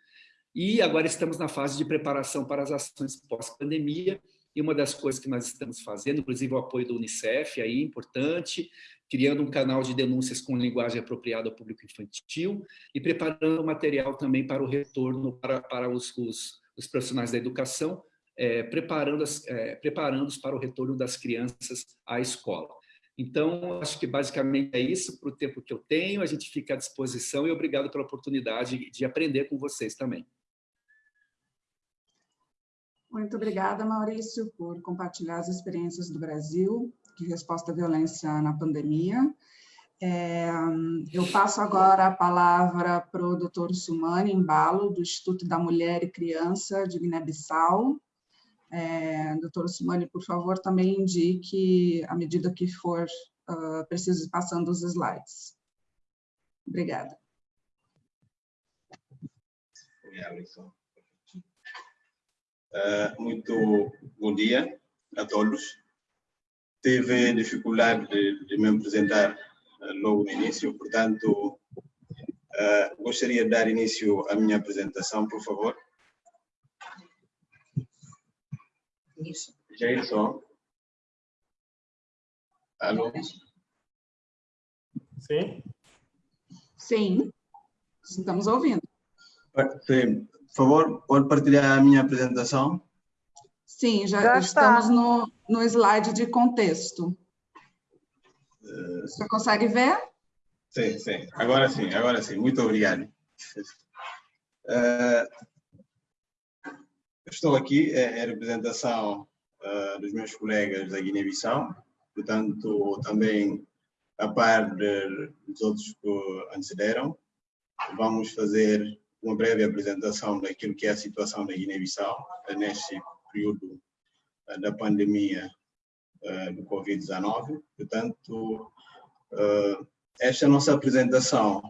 E agora estamos na fase de preparação para as ações pós-pandemia, e uma das coisas que nós estamos fazendo, inclusive o apoio do Unicef, aí importante, criando um canal de denúncias com linguagem apropriada ao público infantil e preparando material também para o retorno para, para os, os, os profissionais da educação, é, preparando-os é, preparando para o retorno das crianças à escola. Então, acho que basicamente é isso para o tempo que eu tenho, a gente fica à disposição e obrigado pela oportunidade de aprender com vocês também. Muito obrigada, Maurício, por compartilhar as experiências do Brasil de resposta à violência na pandemia. É, eu passo agora a palavra para o doutor Sumani Embalo, do Instituto da Mulher e Criança de Guiné-Bissau. É, doutor Sumani, por favor, também indique, à medida que for uh, preciso, ir passando os slides. Obrigada. Uh, muito bom dia a todos teve dificuldade de, de me apresentar uh, logo no início, portanto, uh, gostaria de dar início à minha apresentação, por favor. Isso. Jailson. Alô? Sim? Sim, estamos ouvindo. Sim, por favor, pode partilhar a minha apresentação? Sim, já, já estamos no, no slide de contexto. Você consegue ver? Sim, sim. Agora sim, agora sim. Muito obrigado. Uh, estou aqui em representação dos meus colegas da Guiné-Bissau, portanto, também a par de, dos outros que antecederam, vamos fazer uma breve apresentação daquilo que é a situação da Guiné-Bissau neste período da pandemia do Covid-19. Portanto, esta nossa apresentação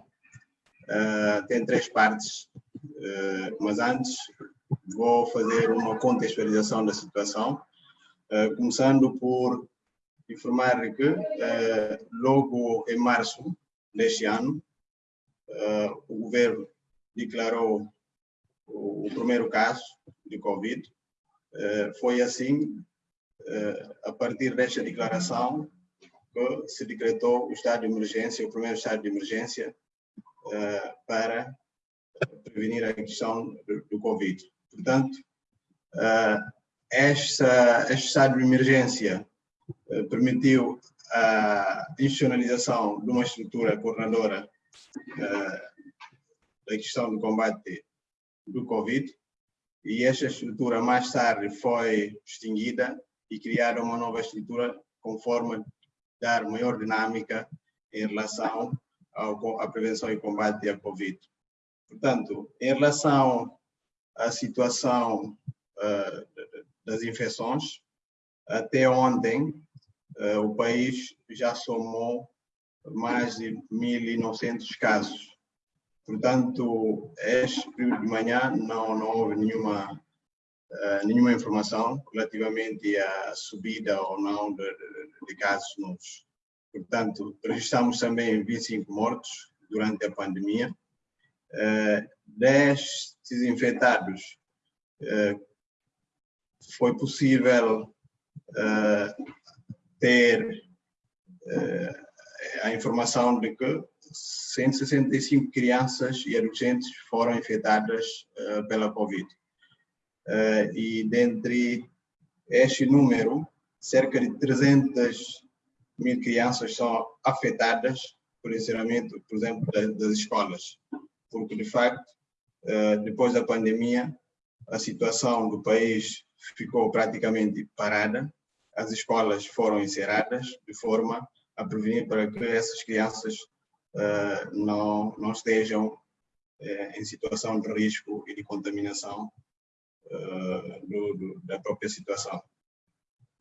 tem três partes, mas antes vou fazer uma contextualização da situação, começando por informar que logo em março deste ano, o governo declarou o primeiro caso de Covid. Foi assim, a partir desta declaração, que se decretou o estado de emergência, o primeiro estado de emergência, para prevenir a questão do Covid. Portanto, esta, este estado de emergência permitiu a institucionalização de uma estrutura coordenadora da questão do combate do Covid e esta estrutura mais tarde foi extinguida e criada uma nova estrutura conforme dar maior dinâmica em relação ao, à prevenção e combate à Covid. Portanto, em relação à situação uh, das infecções, até ontem uh, o país já somou mais de 1.900 casos. Portanto, este período de manhã não, não houve nenhuma, uh, nenhuma informação relativamente à subida ou não de, de, de casos novos. Portanto, [laughs] registramos também 25 mortos durante a pandemia. Uh, destes infectados, uh, foi possível ter a informação de que 165 crianças e adolescentes foram infectadas uh, pela Covid. Uh, e dentre este número, cerca de 300 mil crianças são afetadas por encerramento, por exemplo, das escolas. Porque, de facto, uh, depois da pandemia, a situação do país ficou praticamente parada, as escolas foram encerradas de forma a prevenir para que essas crianças não, não estejam uh, em situação de risco e de contaminação uh, do, do, da própria situação.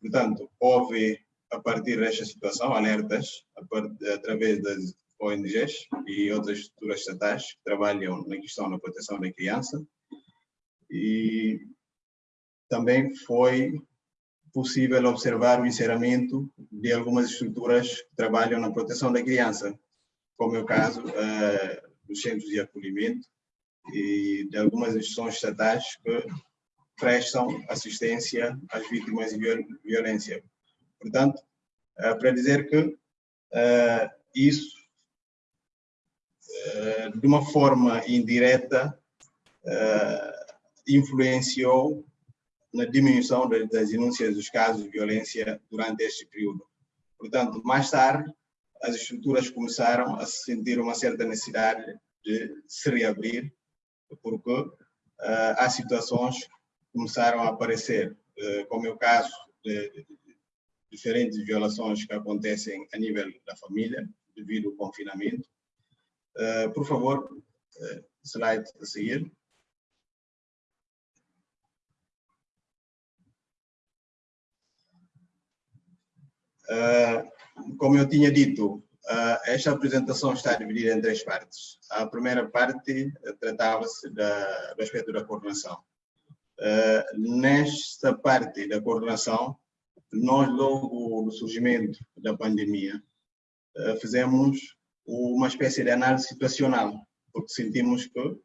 Portanto, houve, a partir desta situação, alertas através das ONGs e outras estruturas estatais que trabalham na questão da proteção da criança e também foi possível observar o encerramento de algumas estruturas que trabalham na proteção da criança, como é o caso uh, dos centros de acolhimento e de algumas instituições estatais que prestam assistência às vítimas de violência. Portanto, uh, para dizer que uh, isso, de uma forma indireta, influenciou na diminuição das denúncias dos casos de violência durante este período. Portanto, mais tarde, as estruturas começaram a sentir uma certa necessidade de se reabrir, porque uh, há situações que começaram a aparecer, uh, como é o caso de, de, de, diferentes violações que acontecem a nível da família, devido ao confinamento. Uh, por favor, slide a seguir. Uh, como eu tinha dito, uh, esta apresentação está dividida em três partes. A primeira parte tratava-se do aspecto da coordenação. Uh, nesta parte da coordenação, nós, logo no surgimento da pandemia, fizemos uma espécie de análise situacional, porque sentimos que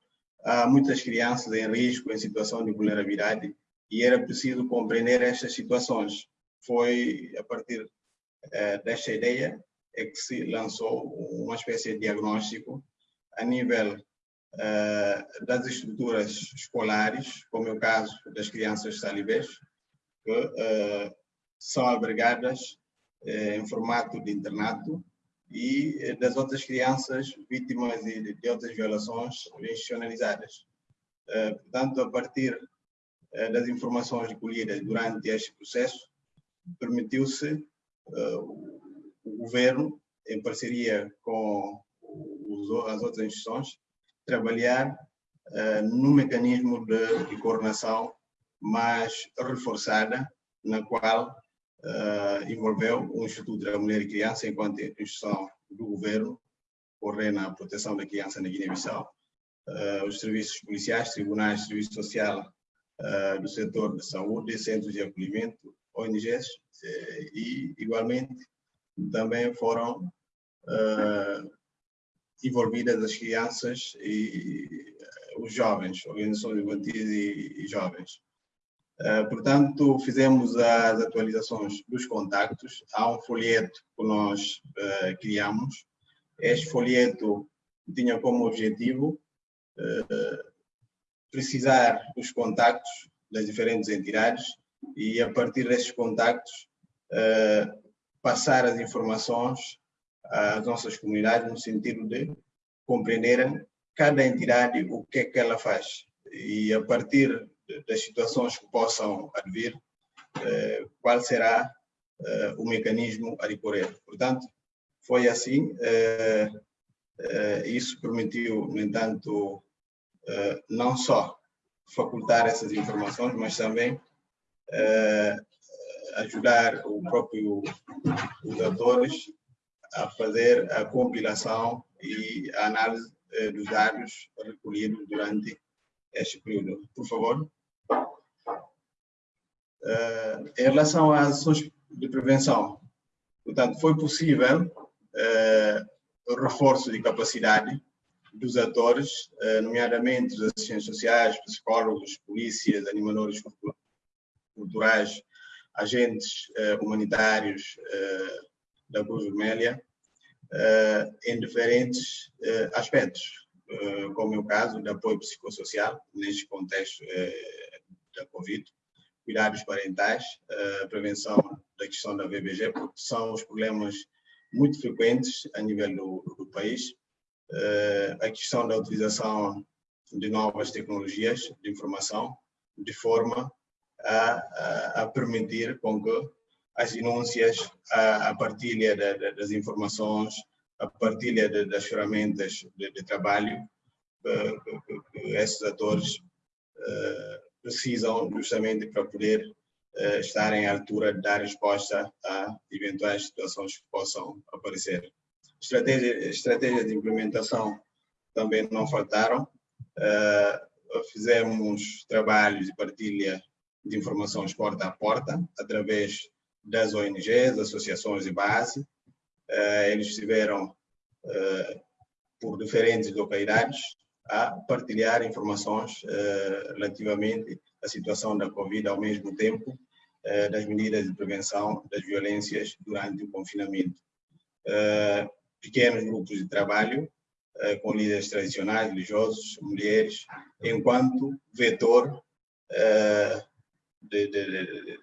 há muitas crianças em risco, em situação de vulnerabilidade, e era preciso compreender estas situações. Foi a partir eh, desta ideia é que se lançou uma espécie de diagnóstico a nível uh, das estruturas escolares, como é o caso das crianças talibês, que uh, são albergadas uh, em formato de internato, e das outras crianças vítimas de, de outras violações institucionalizadas. portanto, a partir das informações recolhidas durante este processo, permitiu-se o governo, em parceria com as outras instituições, trabalhar no mecanismo de coordenação mais reforçada, na qual envolveu o Instituto da Mulher e Criança enquanto instituição do governo, coordena a proteção da criança na Guiné-Bissau, os serviços policiais, tribunais, serviço social do setor de saúde, centros de acolhimento, ONGs e, igualmente, também foram uh, envolvidas as crianças e uh, os jovens, organizações infantis e, e jovens. Portanto, fizemos as atualizações dos contactos. Há um folheto que nós criamos. Este folheto tinha como objetivo precisar os contactos das diferentes entidades e, a partir desses contactos, passar as informações às nossas comunidades no sentido de compreenderem cada entidade o que é que ela faz e a partir das situações que possam advir, eh, qual será eh, o mecanismo a recorrer. Portanto, foi assim, isso permitiu, no entanto, não só facultar essas informações, mas também ajudar o próprio os atores a fazer a compilação e a análise eh, dos dados recolhidos durante este período. Por favor. Uh, em relação às ações de prevenção, portanto, foi possível o reforço de capacidade dos atores, nomeadamente os assistentes sociais, psicólogos, polícias, animadores culturais, agentes uh, humanitários uh, da Cruz Vermelha uh, em diferentes aspectos, como é o caso de apoio psicossocial, neste contexto da Covid, cuidados parentais, prevenção da questão da VBG, porque são os problemas muito frequentes a nível do, do país, a questão da utilização de novas tecnologias de informação, de forma a, a, permitir com que as denúncias, a, a partilha de, de, das informações, a partilha de, das ferramentas de, trabalho que, que, esses atores uh, precisam justamente para poder uh, estarem à altura de dar resposta a eventuais situações que possam aparecer. Estratégia, estratégias de implementação também não faltaram. Uh, fizemos trabalhos de partilha de informações porta a porta, através das ONGs, associações de base. Eh, eles estiveram eh, por diferentes localidades a partilhar informações eh, relativamente à situação da Covid ao mesmo tempo das medidas de prevenção das violências durante o confinamento. Pequenos grupos de trabalho com líderes tradicionais, religiosos, mulheres, enquanto vetor de, de, de,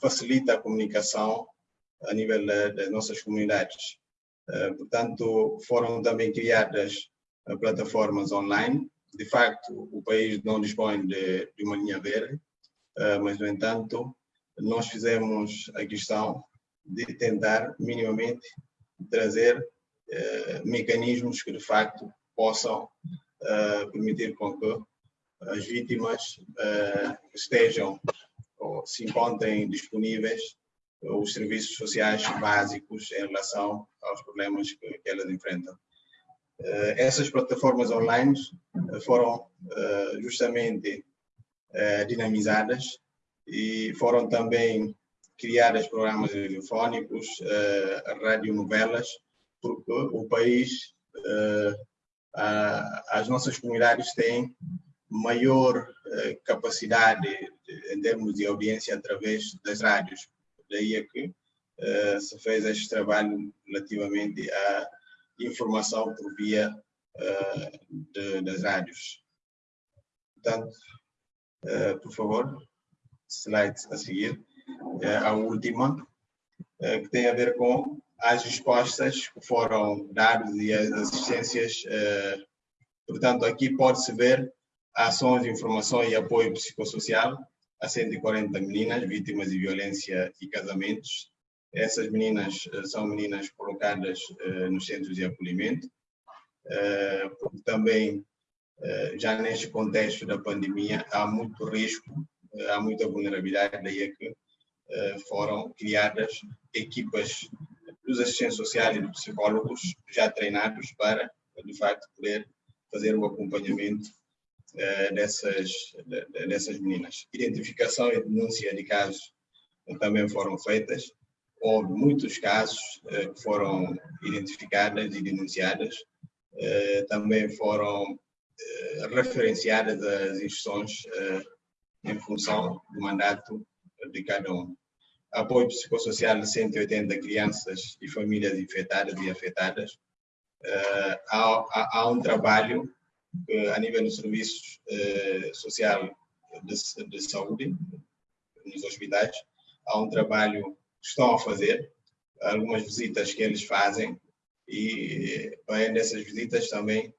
facilita a comunicação a nível das nossas comunidades. Uh, portanto, foram também criadas uh, plataformas online. De facto, o país não dispõe de, uma linha verde, mas, no entanto, nós fizemos a questão de tentar minimamente trazer mecanismos que, de facto, possam permitir com que as vítimas uh, estejam ou se encontrem disponíveis os serviços sociais básicos em relação aos problemas que, elas enfrentam. Uh, essas plataformas online foram justamente dinamizadas e foram também criadas programas radiofónicos, radionovelas, porque o país, as nossas comunidades têm maior eh, capacidade de, em termos de audiência através das rádios. Daí é que eh, se fez este trabalho relativamente à informação por via eh, de, das rádios. Portanto, por favor, slide a seguir, a última, que tem a ver com as respostas que foram dadas e as assistências. Portanto, aqui pode-se ver ações de informação e apoio psicossocial a 140 meninas vítimas de violência e casamentos. Essas meninas são meninas colocadas nos centros de acolhimento, porque também, já neste contexto da pandemia, há muito risco, há muita vulnerabilidade, daí é que foram criadas equipas dos assistentes sociais e dos psicólogos já treinados para, de facto, poder fazer o acompanhamento dessas, de, dessas meninas. Identificação e denúncia de casos também foram feitas. Houve muitos casos uh, que foram identificados e denunciados. Também foram referenciadas as instruções em função do mandato de cada um apoio psicossocial de 180 crianças e famílias infectadas e afetadas. Há, há, há, um trabalho a nível do serviço uh, social de, de, saúde nos hospitais, há um trabalho que estão a fazer, algumas visitas que eles fazem e além dessas visitas também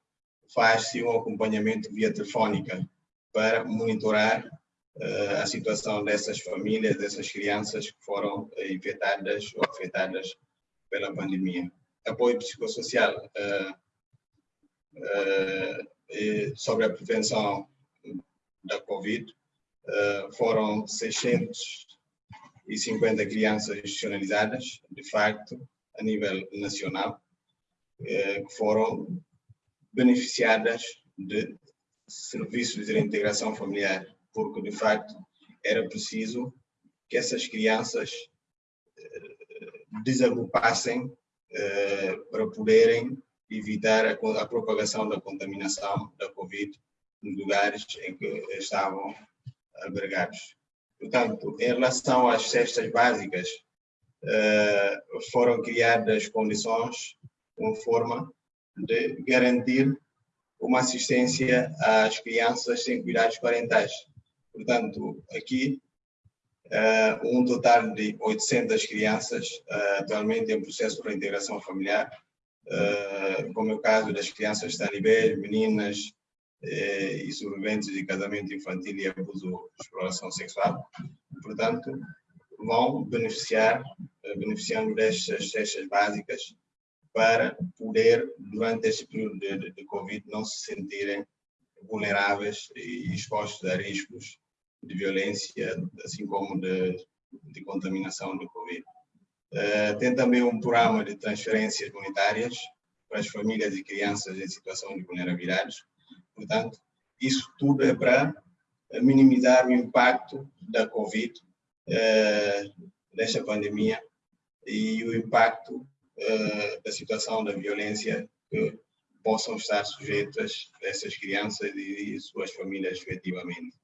faz-se um acompanhamento via telefónica para monitorar a situação dessas famílias, dessas crianças que foram eh, infectadas ou afetadas pela pandemia. Apoio psicossocial sobre a prevenção da Covid, foram 650 crianças institucionalizadas, de facto, a nível nacional, que foram beneficiadas de serviços de reintegração familiar porque de facto era preciso que essas crianças eh, desagrupassem eh, para poderem evitar a, a, propagação da contaminação da Covid nos lugares em que estavam albergados. Portanto, em relação às cestas básicas, eh, foram criadas condições com forma de garantir uma assistência às crianças sem cuidados parentais. Portanto, aqui, uh, um total de 800 crianças uh, atualmente em processo de reintegração familiar, como é o caso das crianças talibés, meninas e sobreviventes de casamento infantil e abuso de exploração sexual. Portanto, vão beneficiar, beneficiando destas cestas básicas para poder, durante este período de, de Covid, não se sentirem vulneráveis e expostos a riscos de violência, assim como de, de contaminação do Covid. Uh, tem também um programa de transferências monetárias para as famílias e crianças em situação de vulnerabilidade. Portanto, isso tudo é para minimizar o impacto da Covid, uh, desta pandemia, e o impacto uh, da situação da violência que possam estar sujeitas essas crianças e, e suas famílias efetivamente.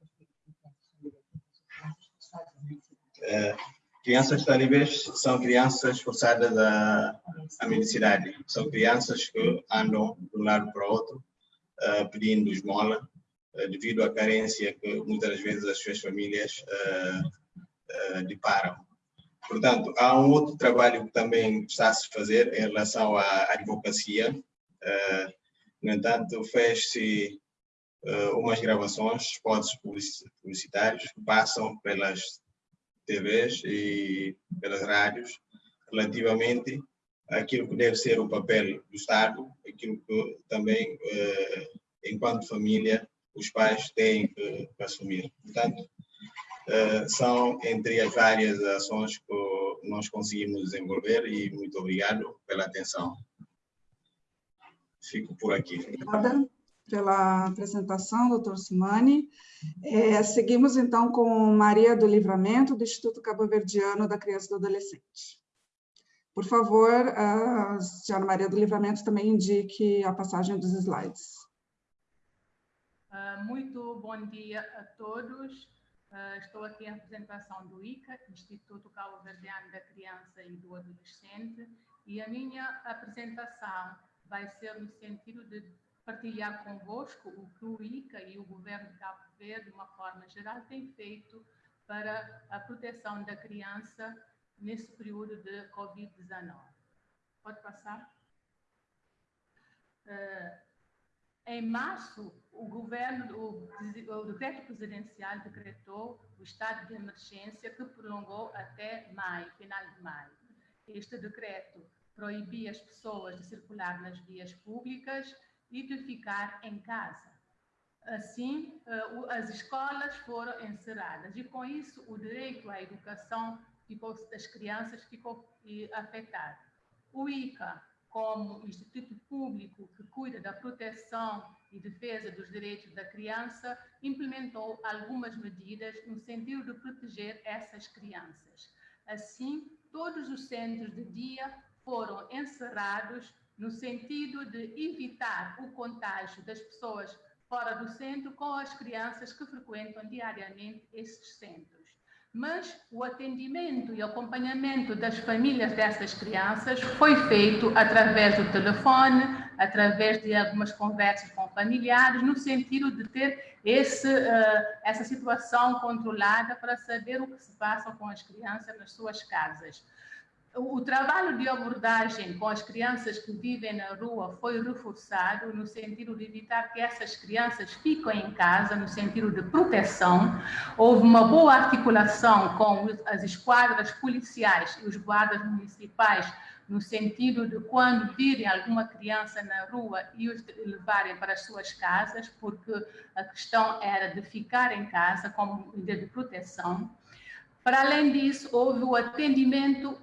Uh, crianças talibãs são crianças forçadas à, à mendicidade. São crianças que andam de um lado para o outro uh, pedindo esmola uh, devido à carência que muitas vezes as suas famílias deparam. Portanto, há um outro trabalho que também está a se fazer em relação à advocacia. no entanto, fez-se umas gravações, spots publicitários que passam pelas TVs e pelas rádios relativamente àquilo que deve ser o papel do Estado, aquilo que também, eh, enquanto família, os pais têm que, que assumir. Portanto, eh, são entre as várias ações que nós conseguimos desenvolver e muito obrigado pela atenção. Fico por aqui. Obrigada pela apresentação, doutor Simani. É, seguimos, então, com Maria do Livramento, do Instituto Cabo Verdiano da Criança e do Adolescente. Por favor, a senhora Maria do Livramento também indique a passagem dos slides. Uh, muito bom dia a todos. Uh, estou aqui em apresentação do ICA, Instituto Cabo Verdeano da Criança e do Adolescente, e a minha apresentação vai ser no sentido de partilhar convosco o que o ICA e o governo de Cabo Verde, de uma forma geral, têm feito para a proteção da criança nesse período de Covid-19. Pode passar? Uh, Em março, o governo, o, o decreto presidencial decretou o estado de emergência que prolongou até maio, final de maio. Este decreto proibia as pessoas de circular nas vias públicas e de ficar em casa. Assim, eh, as escolas foram encerradas e, com isso, o direito à educação ficou, das crianças ficou afetado. O ICA, como instituto público que cuida da proteção e defesa dos direitos da criança, implementou algumas medidas no sentido de proteger essas crianças. Assim, todos os centros de dia foram encerrados no sentido de evitar o contágio das pessoas fora do centro com as crianças que frequentam diariamente esses centros. Mas o atendimento e acompanhamento das famílias dessas crianças foi feito através do telefone, através de algumas conversas com familiares, no sentido de ter esse, uh, essa situação controlada para saber o que se passa com as crianças nas suas casas o trabalho de abordagem com as crianças que vivem na rua foi reforçado no sentido de evitar que essas crianças fiquem em casa, no sentido de proteção. Houve uma boa articulação com as esquadras policiais e os guardas municipais, no sentido de quando virem alguma criança na rua e os levarem para as suas casas, porque a questão era de ficar em casa como medida de proteção. Para além disso, houve o atendimento uh,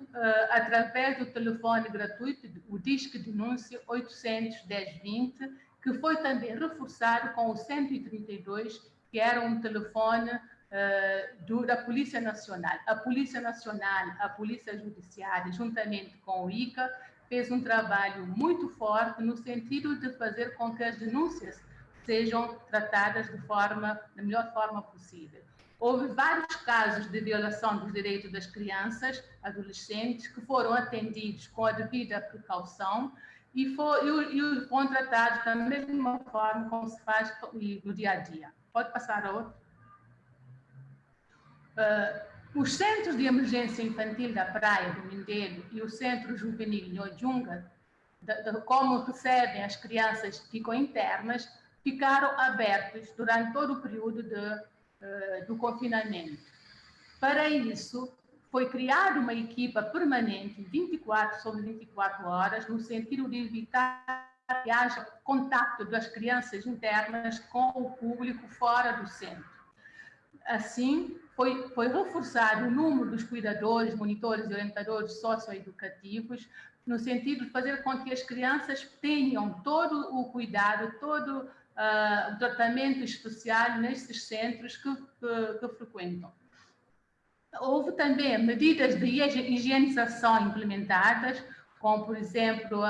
através do telefone gratuito, o Disque Denúncia 81020, que foi também reforçado com o 132, que era um telefone uh, do, da Polícia Nacional. A Polícia Nacional, a Polícia Judiciária, juntamente com o ICA, fez um trabalho muito forte no sentido de fazer com que as denúncias sejam tratadas de forma, da melhor forma possível. Houve vários casos de violação dos direitos das crianças, adolescentes, que foram atendidos com a devida precaução e, e, foram tratados da mesma forma como se faz no dia a dia. Pode passar a outro? Uh, os centros de emergência infantil da Praia do Mindelo e o Centro Juvenil Nhojunga, como recebem as crianças que ficam internas, ficaram abertos durante todo o período de uh, do confinamento. Para isso, foi criada uma equipa permanente, 24 sobre 24 horas, no sentido de evitar que haja contato das crianças internas com o público fora do centro. Assim, foi, foi reforçado o número dos cuidadores, monitores e orientadores socioeducativos, no sentido de fazer com que as crianças tenham todo o cuidado, todo uh, tratamento especial nesses centros que, que, que frequentam. Houve também medidas de higienização implementadas, como, por exemplo,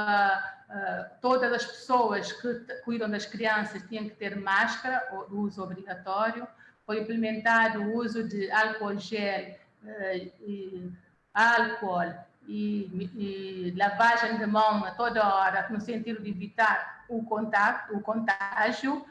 todas as pessoas que cuidam das crianças tinham que ter máscara, o uso obrigatório. Foi implementado o uso de álcool gel, uh, e álcool e, e, lavagem de mão a toda hora, no sentido de evitar o contato, o contágio.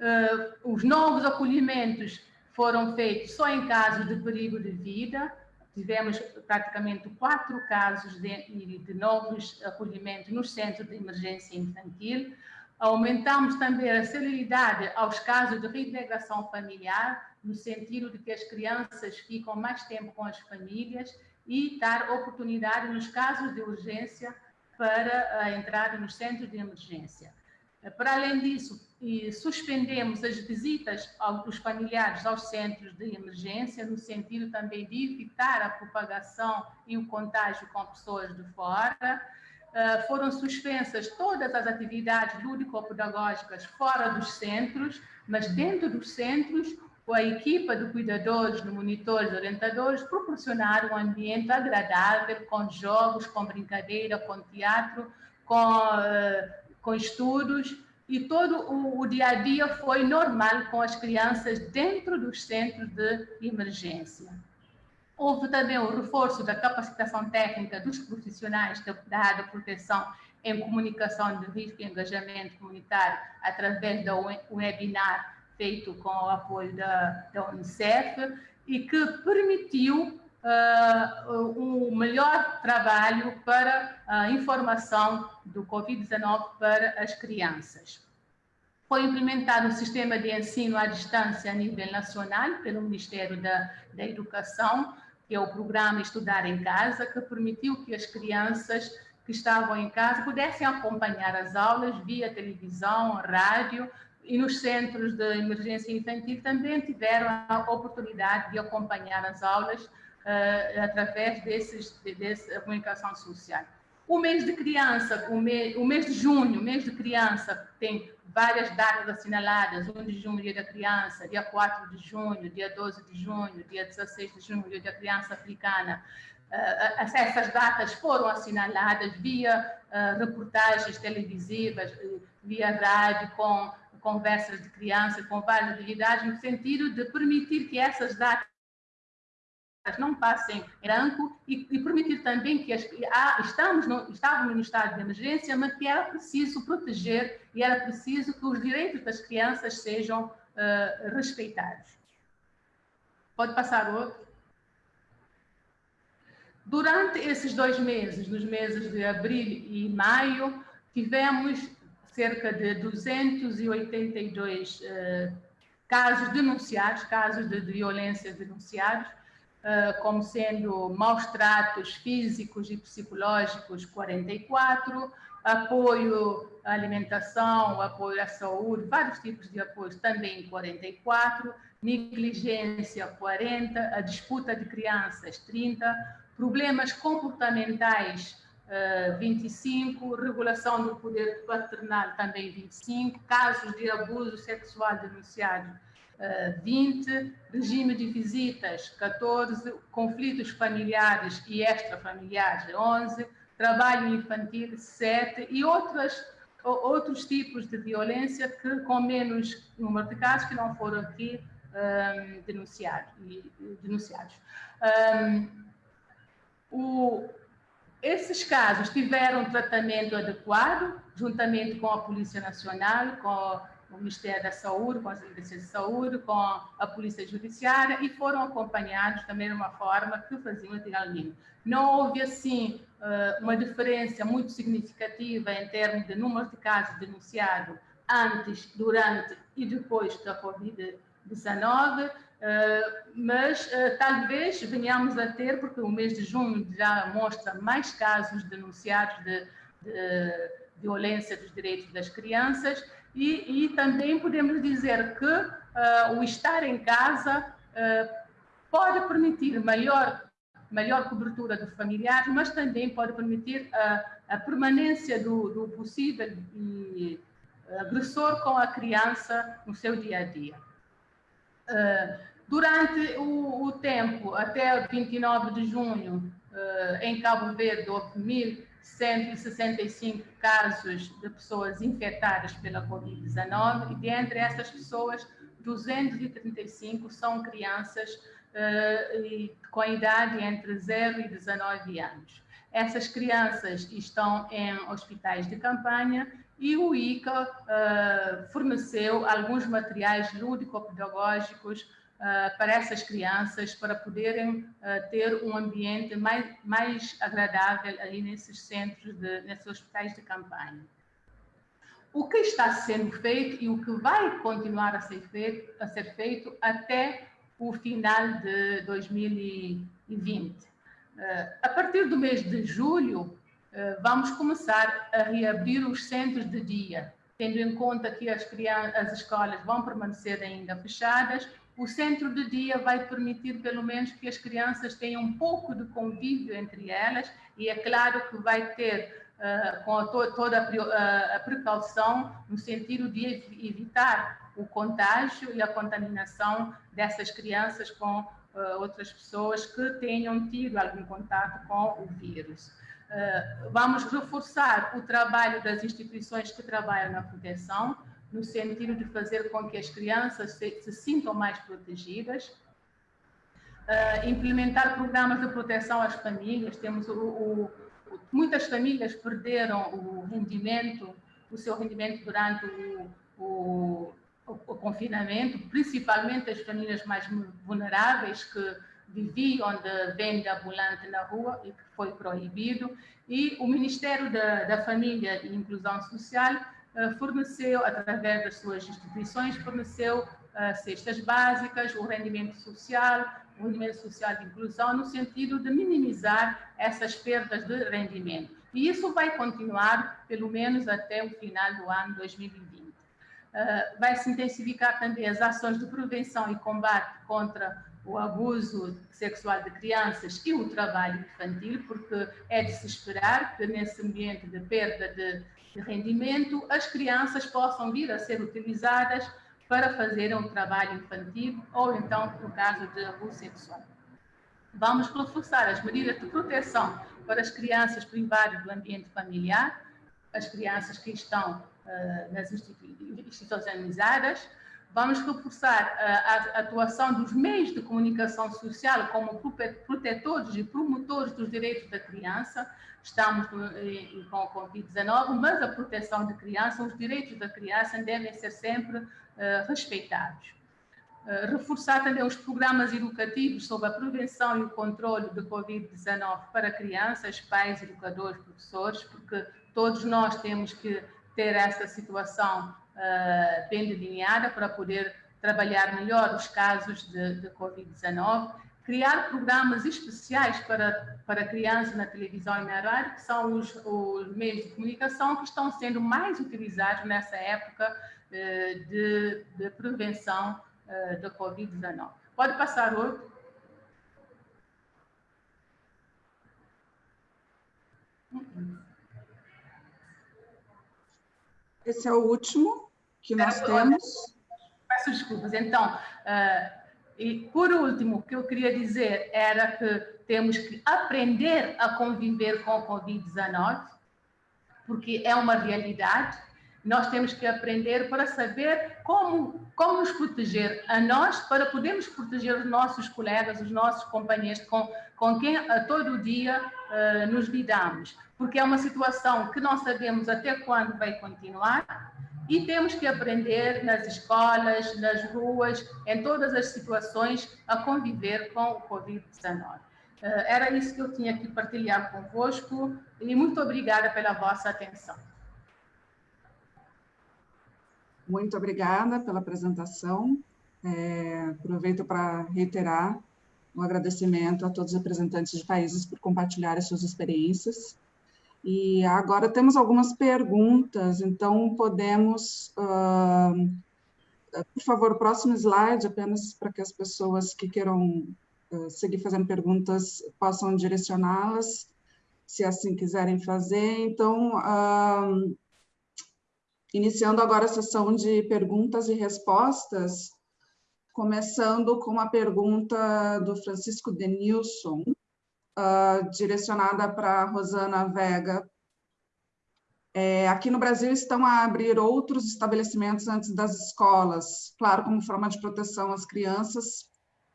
Uh, os novos acolhimentos foram feitos só em casos de perigo de vida. Tivemos praticamente quatro casos de, de novos acolhimentos nos centros de emergência infantil. Aumentamos também a celeridade aos casos de reintegração familiar, no sentido de que as crianças ficam mais tempo com as famílias e dar oportunidade nos casos de urgência para a entrada nos centros de emergência. Para além disso, suspendemos as visitas aos familiares aos centros de emergência, no sentido também de evitar a propagação e o contágio com pessoas de fora. Ah, foram suspensas todas as atividades lúdico-pedagógicas fora dos centros, mas dentro dos centros com a equipa de cuidadores, de monitores, orientadores, proporcionar um ambiente agradável, com jogos, com brincadeira, com teatro, com, uh, com estudos, e todo o, o, dia a dia foi normal com as crianças dentro dos centros de emergência. Houve também o reforço da capacitação técnica dos profissionais da área de proteção em comunicação de risco e engajamento comunitário através da webinar feito com o apoio da, da Unicef e que permitiu uh, um melhor trabalho para a informação do Covid-19 para as crianças. Foi implementado um sistema de ensino à distância a nível nacional pelo Ministério da, da Educação, que é o programa Estudar em Casa, que permitiu que as crianças que estavam em casa pudessem acompanhar as aulas via televisão, rádio, e nos centros de emergência infantil também tiveram a oportunidade de acompanhar as aulas uh, através desses, de, dessa comunicação social. O mês de criança, o mês, o mês de junho, o mês de criança, tem várias datas assinaladas, 1 de junho, dia da criança, dia 4 de junho, dia 12 de junho, dia 16 de junho, dia da criança africana. Uh, essas datas foram assinaladas via reportagens televisivas, via rádio, com conversas de criança com várias atividades, no sentido de permitir que essas datas não passem em branco e, e permitir também que as, ah, estamos no, estávamos no estado de emergência, mas que era preciso proteger e era preciso que os direitos das crianças sejam uh, respeitados. Pode passar outro. Durante esses dois meses, nos meses de abril e maio, tivemos cerca de 282 uh, casos denunciados, casos de, violência denunciados, uh, como sendo maus tratos físicos e psicológicos, 44, apoio à alimentação, apoio à saúde, vários tipos de apoio, também 44, negligência, 40, a disputa de crianças, 30, problemas comportamentais, 25, eh, regulação do poder paternal também 25, casos de abuso sexual denunciados 20, eh, regime de visitas 14, conflitos familiares e extrafamiliares 11, trabalho infantil 7 e outras, outros tipos de violência que com menos número de casos que não foram aqui um, ehm, denunciados. Um, ehm, o, esses casos tiveram tratamento adequado, juntamente com a Polícia Nacional, com o Ministério da Saúde, com as agências de saúde, com a Polícia Judiciária e foram acompanhados da mesma forma que faziam antigamente. Não houve, assim, eh, uma diferença muito significativa em termos de número de casos denunciados antes, durante e depois da Covid-19, Uh, mas uh, talvez venhamos a ter, porque o mês de junho já mostra mais casos denunciados de, de violência dos direitos das crianças, e, e também podemos dizer que uh, o estar em casa pode permitir maior, maior cobertura de familiares, mas também pode permitir a permanência do, do possível agressor com a criança no seu dia a dia. Durante o, o, tempo, até 29 de junho, uh, em Cabo Verde, houve 1.165 casos de pessoas infectadas pela Covid-19 e dentre essas pessoas, 235 são crianças uh, com idade entre 0 e 19 anos. Essas crianças estão em hospitais de campanha e o ICA uh, forneceu alguns materiais lúdico-pedagógicos uh, para essas crianças, para poderem uh, ter um ambiente mais, mais agradável ali nesses centros, de, nesses hospitais de campanha. O que está sendo feito e o que vai continuar a ser feito, a ser feito até o final de 2020. a partir do mês de julho, vamos começar a reabrir os centros de dia, tendo em conta que as, crianças, as escolas vão permanecer ainda fechadas, o centro de dia vai permitir, pelo menos, que as crianças tenham um pouco de convívio entre elas, e é claro que vai ter, uh, com to toda a, uh, a, precaução, no sentido de evitar o contágio e a contaminação dessas crianças com uh, outras pessoas que tenham tido algum contato com o vírus. Eh, vamos reforçar o trabalho das instituições que trabalham na proteção, no sentido de fazer com que as crianças se, se sintam mais protegidas, uh, implementar programas de proteção às famílias. Temos o, o, muitas famílias perderam o rendimento, o seu rendimento durante o confinamento, principalmente as famílias mais vulneráveis que viviam de venda ambulante na rua e que foi proibido. E o Ministério da, da Família e Inclusão Social uh, forneceu, através das suas instituições, forneceu cestas básicas, o rendimento social, o rendimento social de inclusão, no sentido de minimizar essas perdas de rendimento. E isso vai continuar, pelo menos até o final do ano 2020. Uh, vai se intensificar também as ações de prevenção e combate contra o abuso sexual de crianças e o trabalho infantil, porque é de se esperar que nesse ambiente de perda de, de rendimento as crianças possam vir a ser utilizadas para fazerem um trabalho infantil ou então no caso de abuso sexual. Vamos reforçar as medidas de proteção para as crianças privadas do ambiente familiar, as crianças que estão uh, nas institucionalizadas, Vamos reforçar a, atuação dos meios de comunicação social como protetores e promotores dos direitos da criança. Estamos com o Covid-19, mas a proteção da criança, os direitos da criança devem ser sempre uh, respeitados. Reforçar também os programas educativos sobre a prevenção e o controle de Covid-19 para crianças, pais, educadores, professores, porque todos nós temos que ter essa situação uh, bem delineada para poder trabalhar melhor os casos de, de Covid-19, criar programas especiais para, para crianças na televisão e na rádio, que são os, os meios de comunicação que estão sendo mais utilizados nessa época uh, de, de, prevenção uh, da Covid-19. Pode passar outro. Esse é o último que nós temos. Peço desculpas. Então, uh, e por último, o que eu queria dizer era que temos que aprender a conviver com o Covid-19, porque é uma realidade. Nós temos que aprender para saber como, como nos proteger a nós, para podermos proteger os nossos colegas, os nossos companheiros com, com quem a todo dia uh, nos lidamos. Porque é uma situação que não sabemos até quando vai continuar, e temos que aprender nas escolas, nas ruas, em todas as situações, a conviver com o Covid-19. Eh, era isso que eu tinha que partilhar convosco e muito obrigada pela vossa atenção. Muito obrigada pela apresentação. É, aproveito para reiterar um agradecimento a todos os representantes de países por compartilharem suas experiências. E agora temos algumas perguntas, então podemos, uh, por favor, próximo slide, apenas para que as pessoas que queiram uh, seguir fazendo perguntas possam direcioná-las, se assim quiserem fazer. Então, uh, iniciando agora a sessão de perguntas e respostas, começando com uma pergunta do Francisco Denilson, uh, direcionada para Rosana Vega. É, aqui no Brasil estão a abrir outros estabelecimentos antes das escolas, claro, como forma de proteção às crianças.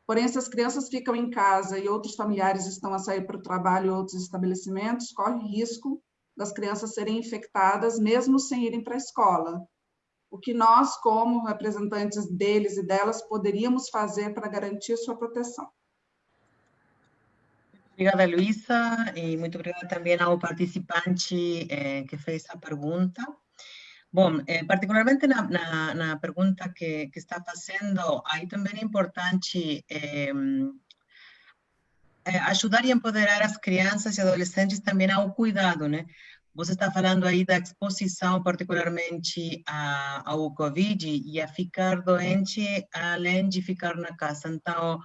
Porém, se as crianças ficam em casa e outros familiares estão a sair para o trabalho em outros estabelecimentos, corre risco das crianças serem infectadas, mesmo sem irem para a escola. O que nós, como representantes deles e delas, poderíamos fazer para garantir sua proteção? Obrigada, Luísa, e muito obrigada também ao participante eh, que fez a pergunta. Bom, eh, particularmente na, na, na, pergunta que, que está fazendo, aí também é importante eh, ajudar e empoderar as crianças e adolescentes também ao cuidado, né? Você está falando aí da exposição, particularmente a, ao Covid e a ficar doente, além de ficar na casa. Então,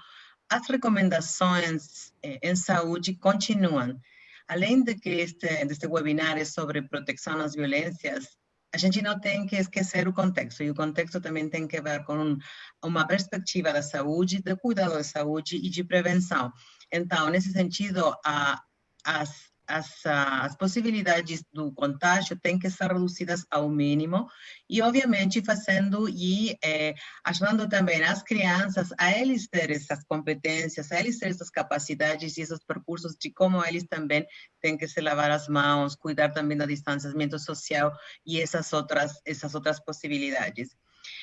as recomendações eh, em saúde continuam. Além de que este, deste webinar é sobre proteção às violências, a gente não tem que esquecer o contexto, e o contexto também tem que ver com um, uma perspectiva da saúde, de cuidado da saúde e de prevenção. Então, nesse sentido, a, as as, as possibilidades do contágio têm que ser reduzidas ao mínimo e, obviamente, fazendo e é, ajudando também as crianças a eles essas competências, a eles essas capacidades e esses percursos de como eles também têm que se lavar as mãos, cuidar também do distanciamento social e essas outras, essas outras possibilidades.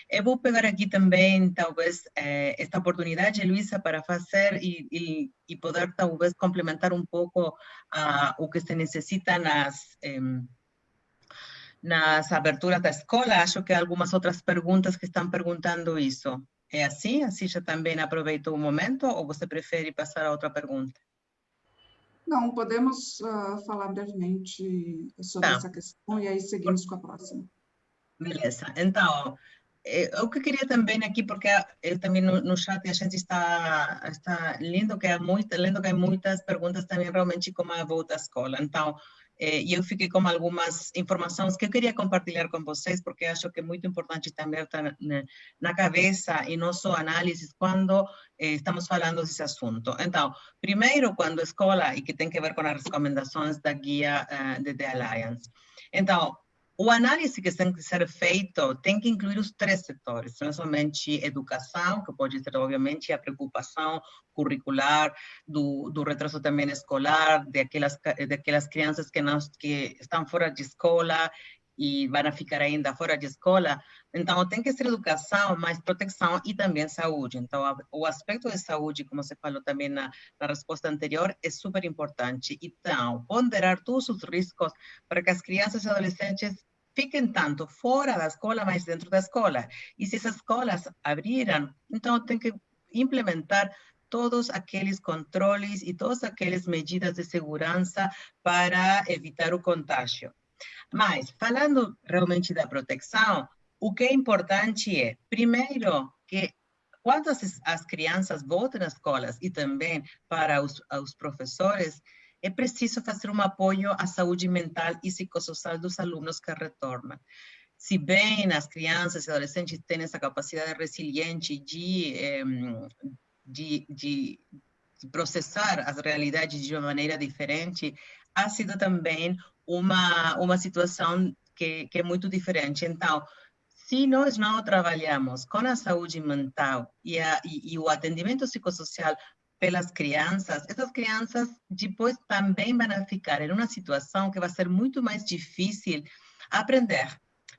Eu vou pegar aqui também, talvez, eh, esta oportunidade, Luísa, para fazer e, e, e, poder, talvez, complementar um pouco uh, o que se necessita nas, eh, nas aberturas da escola. Acho que algumas outras perguntas que estão perguntando isso. É assim? Assim já também aproveitou o momento ou você prefere passar a outra pergunta? Não, podemos uh, falar brevemente sobre tá. essa questão e aí seguimos com a próxima. Beleza. Então, eh, o que queria também aqui, porque eu também no, no, chat a gente está, está lendo que há muita, lendo que há muitas perguntas também realmente como a volta à escola. Então, eh, eu fiquei com algumas informações que eu queria compartilhar com vocês, porque acho que é muito importante também estar na, na cabeça e nosso análise quando eh, estamos falando desse assunto. Então, primeiro, quando a escola, e que tem que ver com as recomendações da guia uh, de The Alliance. Então, o análise que tem que ser feito tem que incluir os três setores, não somente educação, que pode ser, obviamente, a preocupação curricular, do, do retraso também escolar, daquelas, daquelas crianças que, não, que estão fora de escola e vão ficar ainda fora de escola. Então, tem que ser educação, mais proteção e também saúde. Então, o aspecto de saúde, como você falou também na, na resposta anterior, é super importante. Então, ponderar todos os riscos para que as crianças e adolescentes fiquem tanto fora da escola, mas dentro da escola. E se essas escolas abriram, então tem que implementar todos aqueles controles e todas aquelas medidas de segurança para evitar o contágio. Mas, falando realmente da proteção, o que é importante é, primeiro, que quando as, as crianças voltam às escolas e também para os, os professores, é preciso fazer um apoio à saúde mental e psicossocial dos alunos que retornam. Se bem as crianças e adolescentes têm essa capacidade resiliente de, de, de processar as realidades de uma maneira diferente, ha sido também uma, uma situação que, que é muito diferente. Então, se nós não trabalhamos com a saúde mental e, a, e, e o atendimento psicossocial pelas crianças, essas crianças depois também vão ficar em uma situação que vai ser muito mais difícil aprender,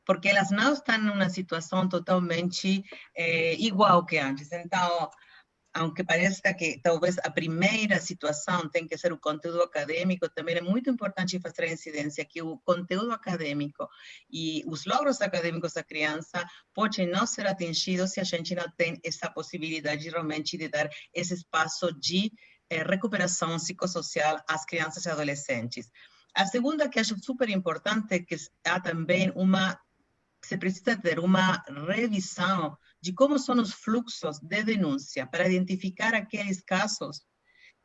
porque elas não estão numa situação totalmente é, igual que antes. Então, aunque pareça que talvez a primeira situação tem que ser o conteúdo acadêmico, também é muito importante fazer a incidência que o conteúdo acadêmico e os logros acadêmicos da criança podem não ser atingidos se a gente não tem essa possibilidade realmente de dar esse espaço de eh, recuperação psicossocial às crianças e adolescentes. A segunda que acho super importante é que há também uma, se precisa ter uma revisão de como são os fluxos de denúncia para identificar aqueles casos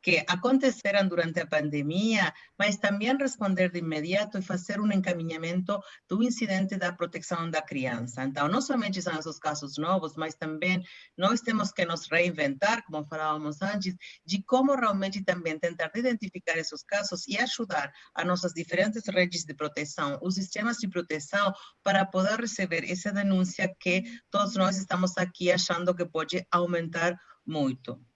que aconteceram durante a pandemia, mas também responder de imediato e fazer um encaminhamento do incidente da proteção da criança. Então, não somente são esses casos novos, mas também nós temos que nos reinventar, como falávamos antes, de como realmente também tentar identificar esses casos e ajudar a nossas diferentes redes de proteção, os sistemas de proteção, para poder receber essa denúncia que todos nós estamos aqui achando que pode aumentar muito.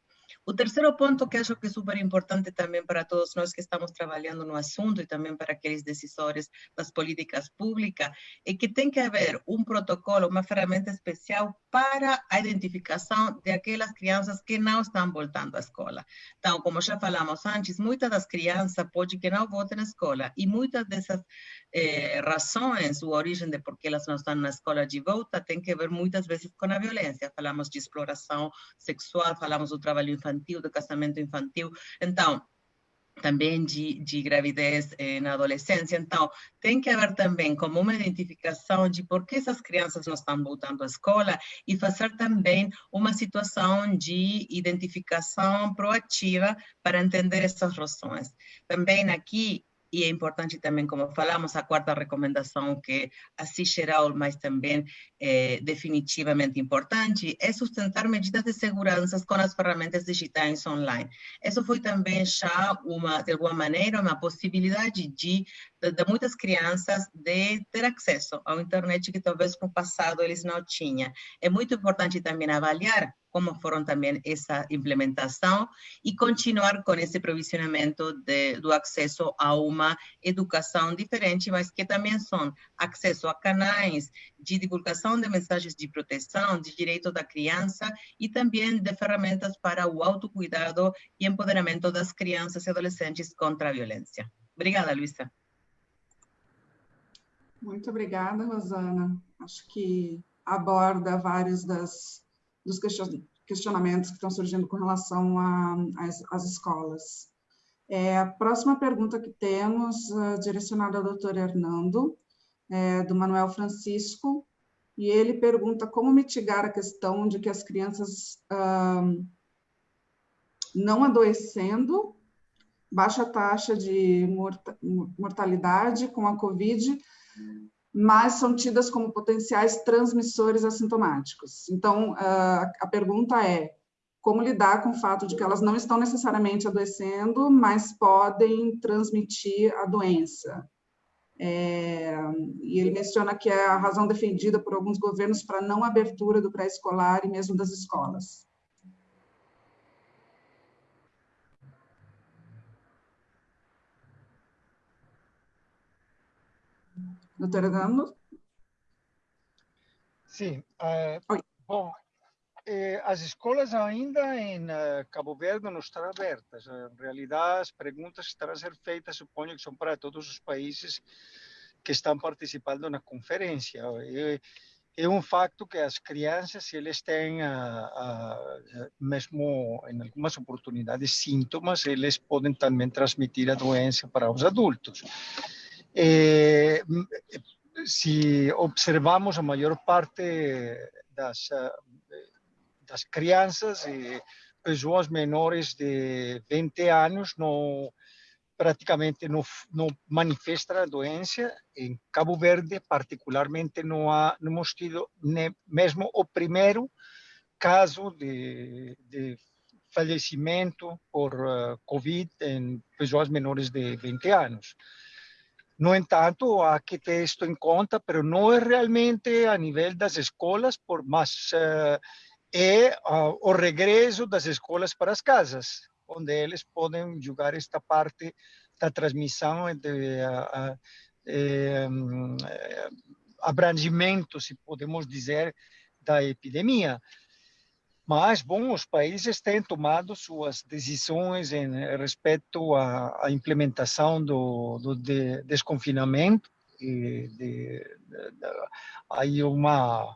O terceiro ponto que acho que é super importante também para todos nós que estamos trabalhando no assunto e também para aqueles decisores das políticas públicas é que tem que haver um protocolo, uma ferramenta especial para a identificação de aquelas crianças que não estão voltando à escola. Então, como já falamos antes, muitas das crianças podem que não voltem à escola e muitas dessas eh, razões, ou origem de por que elas não estão na escola de volta, tem que ver muitas vezes com a violência. Falamos de exploração sexual, falamos do trabalho infantil, do casamento infantil. Então, também de, de gravidez eh, na adolescência. Então, tem que haver também como uma identificação de por que essas crianças não estão voltando à escola e fazer também uma situação de identificação proativa para entender essas razões. Também aqui, e é importante também, como falamos, a quarta recomendação, que assim geral, mas também é, definitivamente importante, é sustentar medidas de segurança com as ferramentas digitais online. Isso foi também já, uma, de alguma maneira, uma possibilidade de, de, de muitas crianças de ter acesso à internet que talvez no passado eles não tinham. É muito importante também avaliar como foram também essa implementação e continuar com esse provisionamento de, do acesso a uma educação diferente, mas que também são acesso a canais de divulgação de mensagens de proteção, de direito da criança e também de ferramentas para o autocuidado e empoderamento das crianças e adolescentes contra a violência. Obrigada, Luísa. Muito obrigada, Rosana. Acho que aborda vários das, dos questionamentos que estão surgindo com relação às escolas. É, a próxima pergunta que temos, uh, direcionada ao doutor Hernando, é, do Manuel Francisco, e ele pergunta como mitigar a questão de que as crianças não adoecendo, baixa taxa de mortalidade com a Covid, mas são tidas como potenciais transmissores assintomáticos. Então, uh, a pergunta é, como lidar com o fato de que elas não estão necessariamente adoecendo, mas podem transmitir a doença. É, e ele menciona que é a razão defendida por alguns governos para não abertura do pré-escolar e mesmo das escolas. Doutora Dano? Sim. Uh, bom, as escolas ainda em uh, Cabo Verde não estão abertas. Em realidade, as perguntas que estão a ser feitas, suponho que são para todos os países que estão participando na conferência. É, é um facto que as crianças, se eles têm, uh, mesmo em algumas oportunidades, sintomas, eles podem também transmitir a doença para os adultos. Eh, se observamos a maior parte das das crianças e pessoas menores de 20 anos não praticamente não, não manifestam a doença. Em Cabo Verde, particularmente, não, há, não hemos tido nem, mesmo o primeiro caso de, de falecimento por uh, Covid em pessoas menores de 20 anos. No entanto, há que ter isto em conta, mas não é realmente a nível das escolas, por mais uh, é uh, o regresso das escolas para as casas, onde eles podem jogar esta parte da transmissão de uh, uh, abrangimento, se podemos dizer, da epidemia. Mas, bom, os países têm tomado suas decisões em respeito à, à implementação do, do de desconfinamento. E de, de, aí uma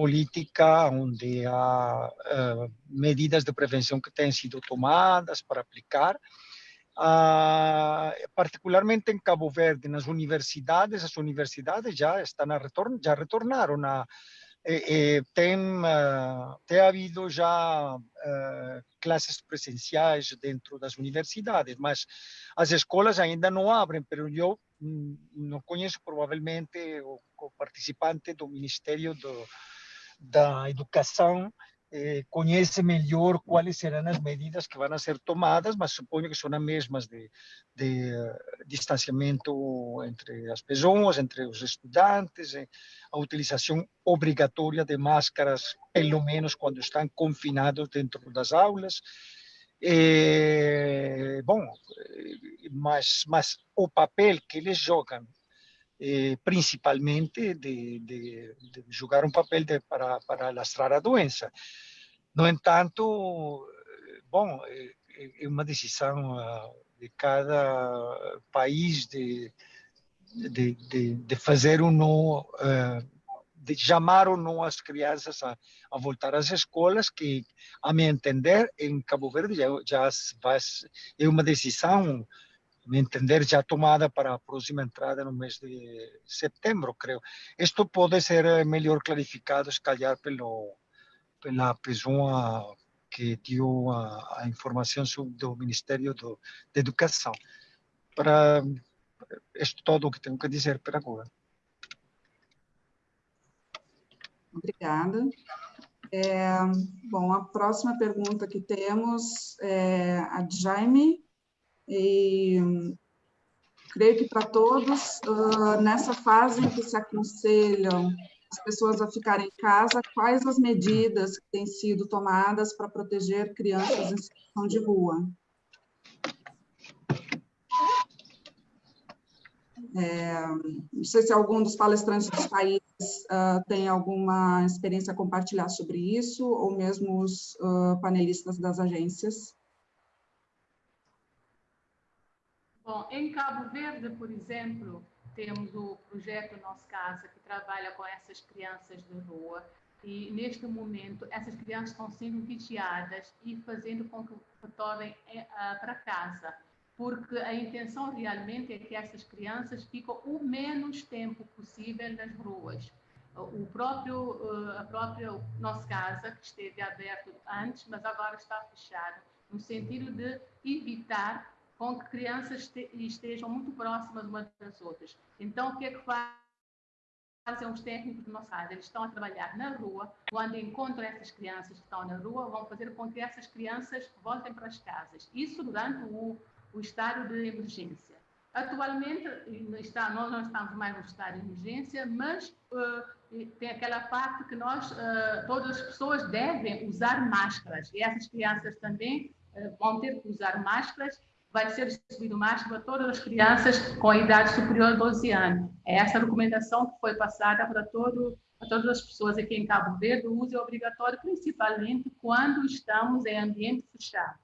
política onde uh, medidas de prevenção que têm sido tomadas para aplicar. Uh, particularmente em Cabo Verde, nas universidades, as universidades já estão a retorno, já retornaram a eh, tem, uh, tem havido já uh, classes presenciais dentro das universidades, mas as escolas ainda não abrem, pero eu mm, não conheço provavelmente o, o participante do Ministério do, da educação eh, conhece melhor quais serão as medidas que vão ser tomadas, mas suponho que são as mesmas de, de uh, distanciamento entre as pessoas, entre os estudantes, eh, a utilização obrigatória de máscaras, pelo menos quando estão confinados dentro das aulas. Eh, bom, mas, mas o papel que eles jogam eh, principalmente de, de, de, jogar um papel de, para, para lastrar a doença. No entanto, bom, é, é uma decisão ah, de cada país de, de, de, de fazer ou não, de chamar ou não as crianças a, a voltar às escolas, que, a meu entender, em Cabo Verde já, já vai, é uma decisão entender, já tomada para a próxima entrada no mês de setembro, creio. Isto pode ser eh, melhor clarificado, se calhar, pelo, pela pessoa que deu a, a informação do Ministério do, da Educação. Para isto todo o que tenho que dizer para agora. Obrigada. É, bom, a próxima pergunta que temos é a Jaime e creio que para todos, uh, nessa fase em que se aconselham as pessoas a ficarem em casa, quais as medidas que têm sido tomadas para proteger crianças em situação de rua? É, não sei se algum dos palestrantes dos países uh, tem alguma experiência a compartilhar sobre isso, ou mesmo os uh, panelistas das agências. Bom, em Cabo Verde, por exemplo, temos o projeto Nossa Casa, que trabalha com essas crianças de rua, e neste momento essas crianças estão sendo vigiadas e fazendo com que retornem eh, para casa, porque a intenção realmente é que essas crianças fiquem o menos tempo possível nas ruas. O próprio, eh, a própria nossa casa, que esteve aberto antes, mas agora está fechada, no sentido de evitar com que crianças estejam muito próximas umas das outras. Então, o que é que fazem os técnicos do nosso lado? Eles estão a trabalhar na rua, quando encontram essas crianças que estão na rua, vão fazer com que essas crianças voltem para as casas. Isso durante o, o estado de emergência. Atualmente, está, nós não estamos mais no estado de emergência, mas uh, tem aquela parte que nós, uh, todas as pessoas devem usar máscaras. E essas crianças também uh, vão ter que usar máscaras vai ser distribuído máscara para todas as crianças com a idade superior a 12 anos. É essa a recomendação que foi passada para, todo, para todas as pessoas aqui em Cabo Verde. O uso é obrigatório, principalmente quando estamos em ambiente fechado.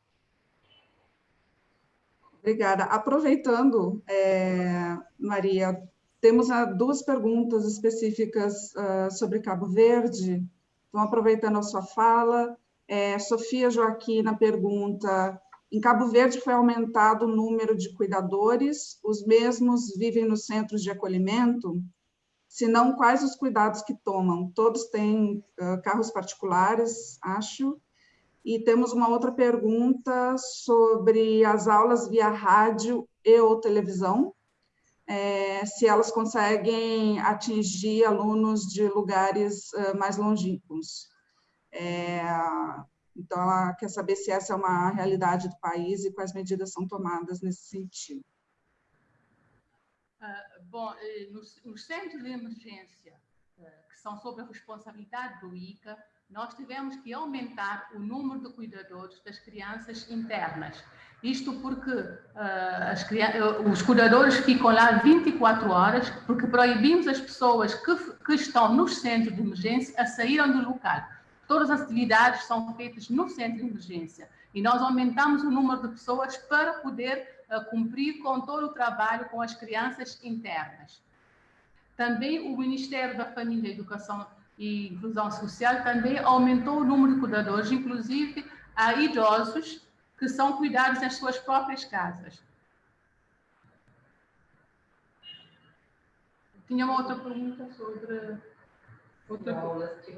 Obrigada. Aproveitando, é, Maria, temos duas perguntas específicas uh, sobre Cabo Verde. Então, aproveitando a sua fala, é, Sofia Joaquina pergunta em Cabo Verde foi aumentado o número de cuidadores, os mesmos vivem nos centros de acolhimento? Se não, quais os cuidados que tomam? Todos têm uh, carros particulares, acho. E temos uma outra pergunta sobre as aulas via rádio e ou televisão, é, se elas conseguem atingir alunos de lugares uh, mais longínquos. É, então, ela quer saber se essa é uma realidade do país e quais medidas são tomadas nesse sentido. Uh, bom, eh, nos, nos, centros de emergência, uh, que são sob a responsabilidade do ICA, nós tivemos que aumentar o número de cuidadores das crianças internas. Isto porque uh, os cuidadores ficam lá 24 horas, porque proibimos as pessoas que, que estão nos centros de emergência a saírem do local. Todas as atividades são feitas no centro de emergência e nós aumentamos o número de pessoas para poder uh, cumprir com todo o trabalho com as crianças internas. Também o Ministério da Família, Educação e Inclusão Social também aumentou o número de cuidadores, inclusive a idosos que são cuidados nas suas próprias casas. Tinha uma outra pergunta sobre Outra,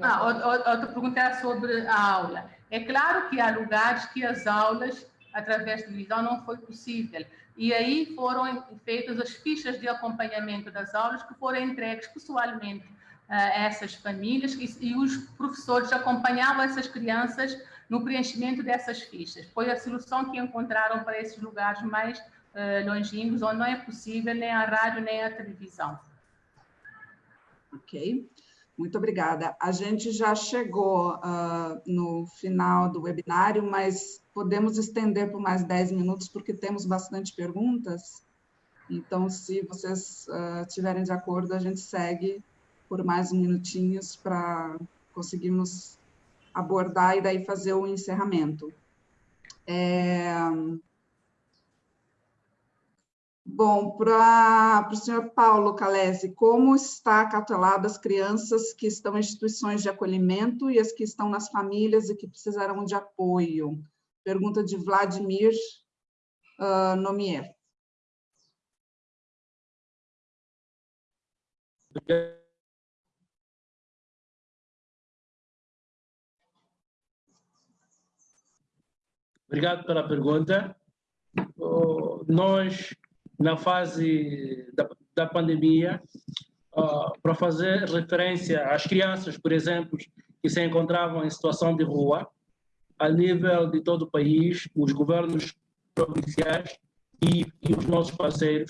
ah, outra pergunta era sobre a aula. É claro que há lugares que as aulas, através de visão, não foi possível. E aí foram feitas as fichas de acompanhamento das aulas que foram entregues pessoalmente a essas famílias e, e os professores acompanhavam essas crianças no preenchimento dessas fichas. Foi a solução que encontraram para esses lugares mais uh, longínquos, onde não é possível nem a rádio nem a televisão. Ok. Muito obrigada. A gente já chegou uh, no final do webinário, mas podemos estender por mais 10 minutos, porque temos bastante perguntas. Então, se vocês uh, estiverem de acordo, a gente segue por mais minutinhos para conseguirmos abordar e daí fazer o encerramento. É... Bom, para o senhor Paulo Calese, como está cautelado as crianças que estão em instituições de acolhimento e as que estão nas famílias e que precisarão de apoio? Pergunta de Vladimir uh, Nomier. Obrigado pela pergunta. Nós na fase da, da pandemia, uh, para fazer referência às crianças, por exemplo, que se encontravam em situação de rua, a nível de todo o país, os governos provinciais e, e os nossos parceiros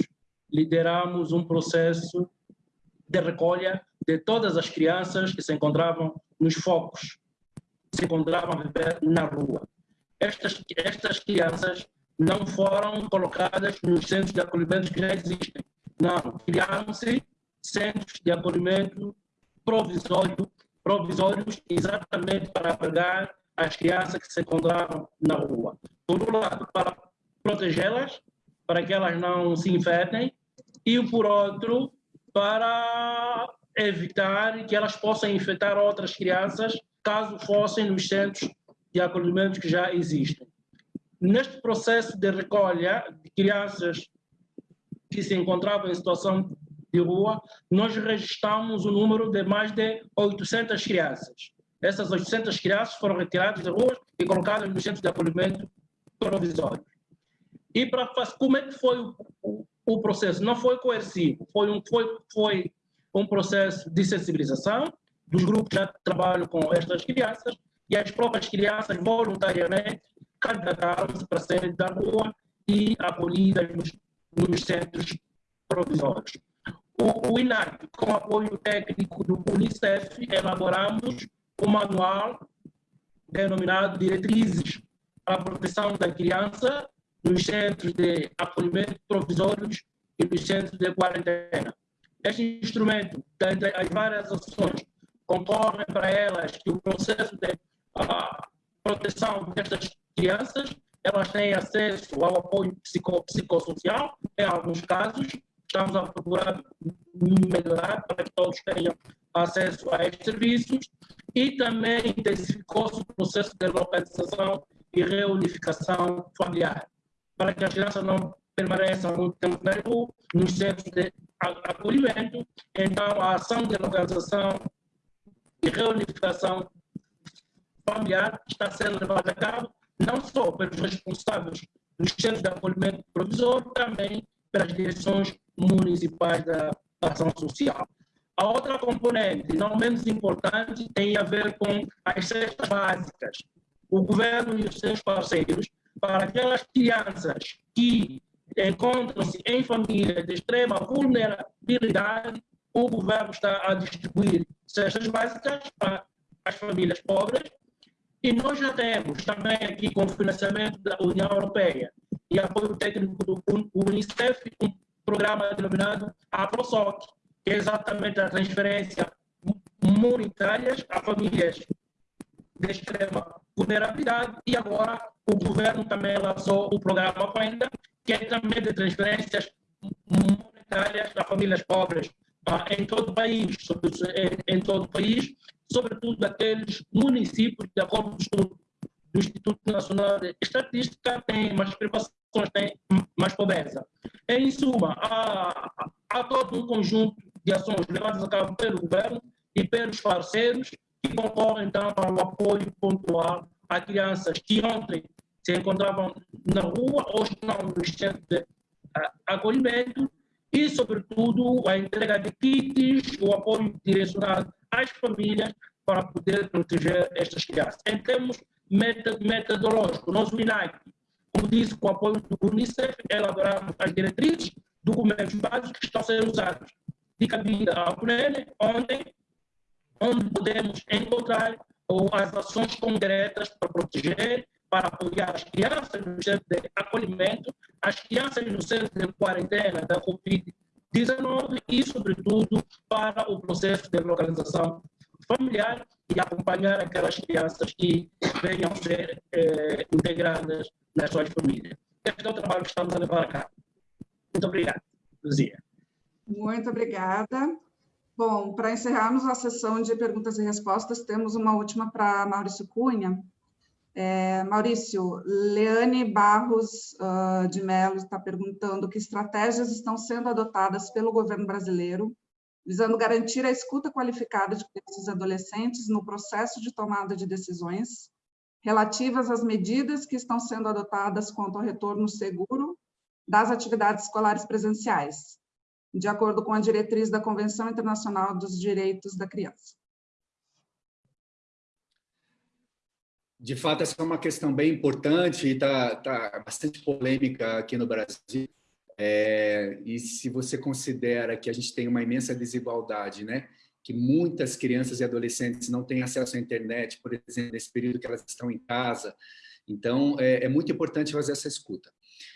lideramos um processo de recolha de todas as crianças que se encontravam nos focos, se encontravam a viver na rua. Estas, estas crianças não foram colocadas nos centros de acolhimento que já existem. Não, criaram-se centros de acolhimento provisório, provisórios exatamente para abrigar as crianças que se encontravam na rua. Por um lado, para protegê-las, para que elas não se infectem, e, por outro, para evitar que elas possam infectar outras crianças, caso fossem nos centros de acolhimento que já existem. Neste processo de recolha de crianças que se encontravam em situação de rua, nós registramos o número de mais de 800 crianças. Essas 800 crianças foram retiradas de ruas e colocadas nos centros de acolhimento provisório. E para como é que foi o, o, o, processo? Não foi coercivo, foi um, foi, foi um processo de sensibilização dos grupos que trabalham com estas crianças e as próprias crianças voluntariamente candidataram-se para serem da rua e acolhidas nos, nos centros provisórios. O, o INAC, com apoio técnico do Unicef, elaboramos um manual denominado Diretrizes para a Proteção da Criança nos centros de acolhimento provisórios e nos centros de quarentena. Este instrumento, dentre as várias ações, concorre para elas que o processo de uh, proteção destas crianças, elas têm acesso ao apoio psico, psicossocial, em alguns casos, estamos a procurar melhorar para que todos tenham acesso a estes serviços e também intensificou-se o processo de localização e reunificação familiar, para que as crianças não permaneçam muito tempo na rua, nos centros de acolhimento. Então, a ação de localização e reunificação familiar está sendo levada a cabo não só pelos responsáveis dos centros de acolhimento provisório, também pelas direções municipais da ação social. A outra componente, não menos importante, tem a ver com as cestas básicas. O governo e os seus parceiros, para aquelas crianças que encontram-se em famílias de extrema vulnerabilidade, o governo está a distribuir cestas básicas para as famílias pobres e nós já temos também aqui com financiamento da União Europeia e apoio técnico do Unicef um programa denominado APROSOC, que é exatamente a transferência monetária a famílias de extrema vulnerabilidade. E agora o governo também lançou o programa Fenda, que é também de transferências monetárias a famílias pobres ah, em todo o país, em todo o país, sobretudo aqueles municípios, de acordo com do Instituto Nacional de Estatística, têm mais privações, têm mais pobreza. Em suma, há, há todo um conjunto de ações levadas a cabo pelo governo e pelos parceiros que concorrem, então, para o apoio pontual a crianças que ontem se encontravam na rua, hoje estão nos centros de acolhimento e, sobretudo, a entrega de kits, o apoio direcionado às famílias para poder proteger estas crianças. Em termos metodológicos, nós, o INAC, como disse, com o apoio do Unicef, elaboramos as diretrizes, documentos básicos que estão sendo usados de cabida ao PNL, onde, onde podemos encontrar as ações concretas para proteger, para apoiar as crianças no centro de acolhimento, as crianças no centro de quarentena da Covid-19 e, sobretudo, para o processo de localização familiar e acompanhar aquelas crianças que venham ser eh, integradas nas suas famílias. Este é o trabalho que estamos a levar a cabo. Muito obrigado, Luzia. Muito obrigada. Bom, para encerrarmos a sessão de perguntas e respostas, temos uma última para Maurício Cunha. É, Maurício, Leane Barros uh, de Mello está perguntando que estratégias estão sendo adotadas pelo governo brasileiro visando garantir a escuta qualificada de crianças adolescentes no processo de tomada de decisões relativas às medidas que estão sendo adotadas quanto ao retorno seguro das atividades escolares presenciais, de acordo com a diretriz da Convenção Internacional dos Direitos da Criança. De fato, essa é uma questão bem importante e está tá bastante polêmica aqui no Brasil. É, e se você considera que a gente tem uma imensa desigualdade, né? que muitas crianças e adolescentes não têm acesso à internet, por exemplo, nesse período que elas estão em casa. Então, é, é muito importante fazer essa escuta.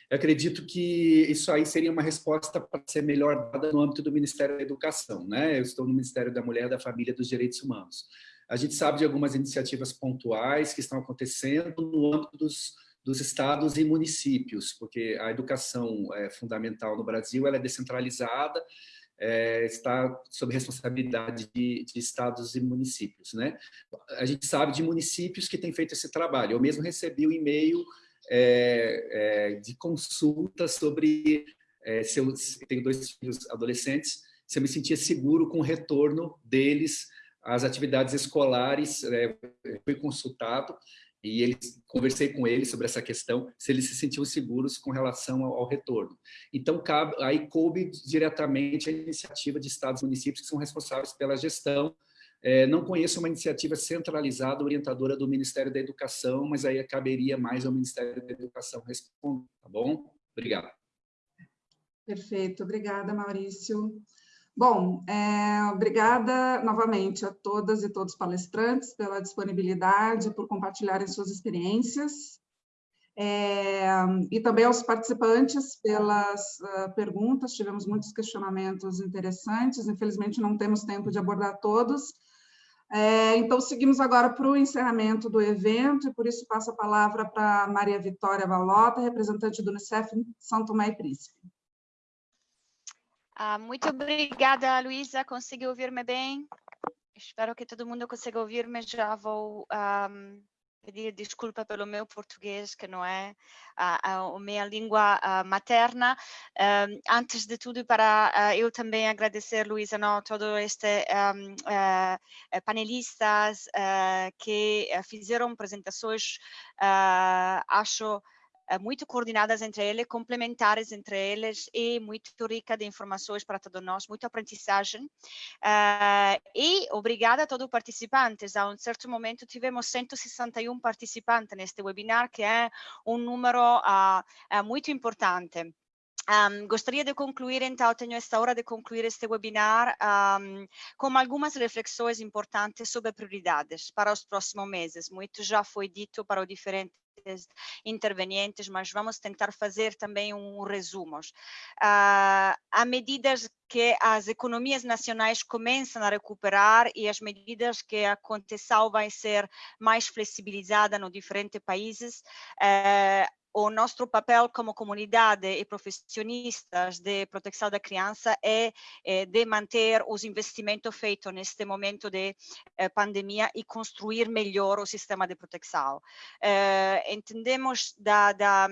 Eu acredito que isso aí seria uma resposta para ser melhor dada no âmbito do Ministério da Educação. Né? Eu estou no Ministério da Mulher, da Família e dos Direitos Humanos. A gente sabe de algumas iniciativas pontuais que estão acontecendo no âmbito dos dos estados e municípios, porque a educação é, fundamental no Brasil ela é descentralizada, é, está sob responsabilidade de, de, estados e municípios. Né? A gente sabe de municípios que têm feito esse trabalho. Eu mesmo recebi um e-mail é, é, de consulta sobre é, se eu tenho dois filhos adolescentes, se eu me sentia seguro com o retorno deles às atividades escolares. É, fui consultado e conversei com eles sobre essa questão, se eles se sentiam seguros com relação ao, ao retorno. Então, cabe, aí coube diretamente a iniciativa de estados e municípios que são responsáveis pela gestão. É, não conheço uma iniciativa centralizada, orientadora do Ministério da Educação, mas aí caberia mais ao Ministério da Educação responder, tá bom? Obrigado. Perfeito, obrigada, Maurício. Bom, é, obrigada novamente a todas e todos os palestrantes pela disponibilidade, por compartilharem suas experiências, é, e também aos participantes pelas uh, perguntas, tivemos muitos questionamentos interessantes, infelizmente não temos tempo de abordar todos, é, então seguimos agora para o encerramento do evento, e por isso passo a palavra para Maria Vitória Valota, representante do Unicef em São Tomé e Príncipe. Ah, muito obrigada, Luísa. Conseguiu ouvir-me bem? Espero que todo mundo consiga ouvir-me. Já vou um, pedir desculpa pelo meu português, que não é a, a, a minha língua a materna. Um, antes de tudo, para uh, eu também agradecer, Luísa, não, todo este um, uh, panelistas uh, que fizeram apresentações, acho eh, muito coordenadas entre eles, complementares entre eles e muito rica de informações para todos nós, muita aprendizagem. Uh, e obrigada a todos os participantes. A um certo momento tivemos 161 participantes neste webinar, que é um número uh, muito importante. Um, gostaria de concluir, então, tenho esta hora de concluir este webinar um, com algumas reflexões importantes sobre prioridades para os próximos meses. Muito já foi dito para os diferentes intervenientes, mas vamos tentar fazer também um resumo. Uh, à medida que as economias nacionais começam a recuperar e as medidas que a condição vai ser mais flexibilizada nos diferentes países, uh, o nosso papel como comunidade e profissionistas de proteção da criança é, é de manter os investimentos feitos neste momento de eh, pandemia e construir melhor o sistema de proteção. Eh, entendemos, da, da,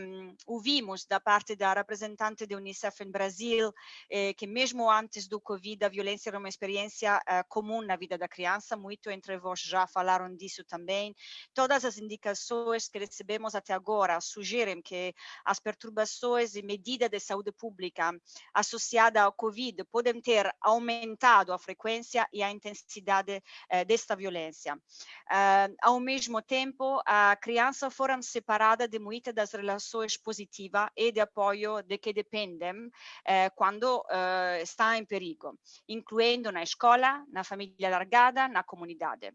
ouvimos da parte da representante da Unicef em Brasil eh, que mesmo antes do Covid a violência era uma experiência comum na vida da criança, muito entre vós já falaram disso também. Todas as indicações que recebemos até agora sugerem que as perturbações e medidas de saúde pública associadas ao Covid podem ter aumentado a frequência e a intensidade eh, desta violência. Uh, ao mesmo tempo, a criança foram separada de muitas das relações positivas e de apoio de que dependem eh, quando eh, está em perigo, incluindo na escola, na família largada, na comunidade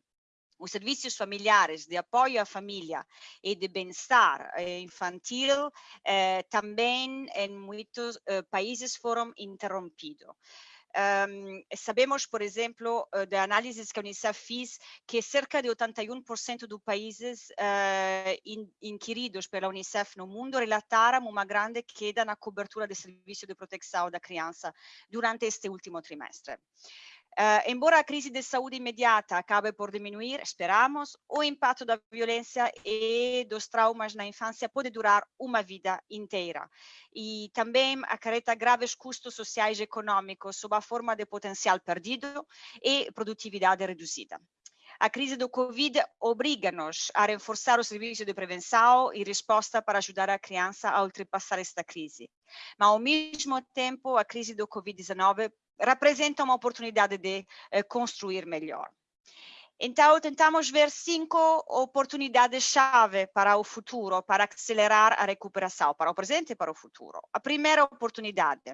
os serviços familiares de apoio à família e de bem-estar eh, infantil eh, também em muitos eh, países foram interrompidos. Um, sabemos, por exemplo, uh, de análises que a Unicef fez, que cerca de 81% dos países uh, in, inquiridos pela Unicef no mundo relataram uma grande queda na cobertura de serviço de proteção da criança durante este último trimestre. Uh, embora a crise de saúde imediata acabe por diminuir, esperamos, o impacto da violência e dos traumas na infância pode durar uma vida inteira e também acarreta graves custos sociais e econômicos sob a forma de potencial perdido e produtividade reduzida. A crise do Covid obriga-nos a reforçar o serviço de prevenção e resposta para ajudar a criança a ultrapassar esta crise. Mas, ao mesmo tempo, a crise do Covid-19 representa uma oportunidade de eh, construir melhor. Então, tentamos ver cinco oportunidades-chave para o futuro, para acelerar a recuperação, para o presente e para o futuro. A primeira oportunidade.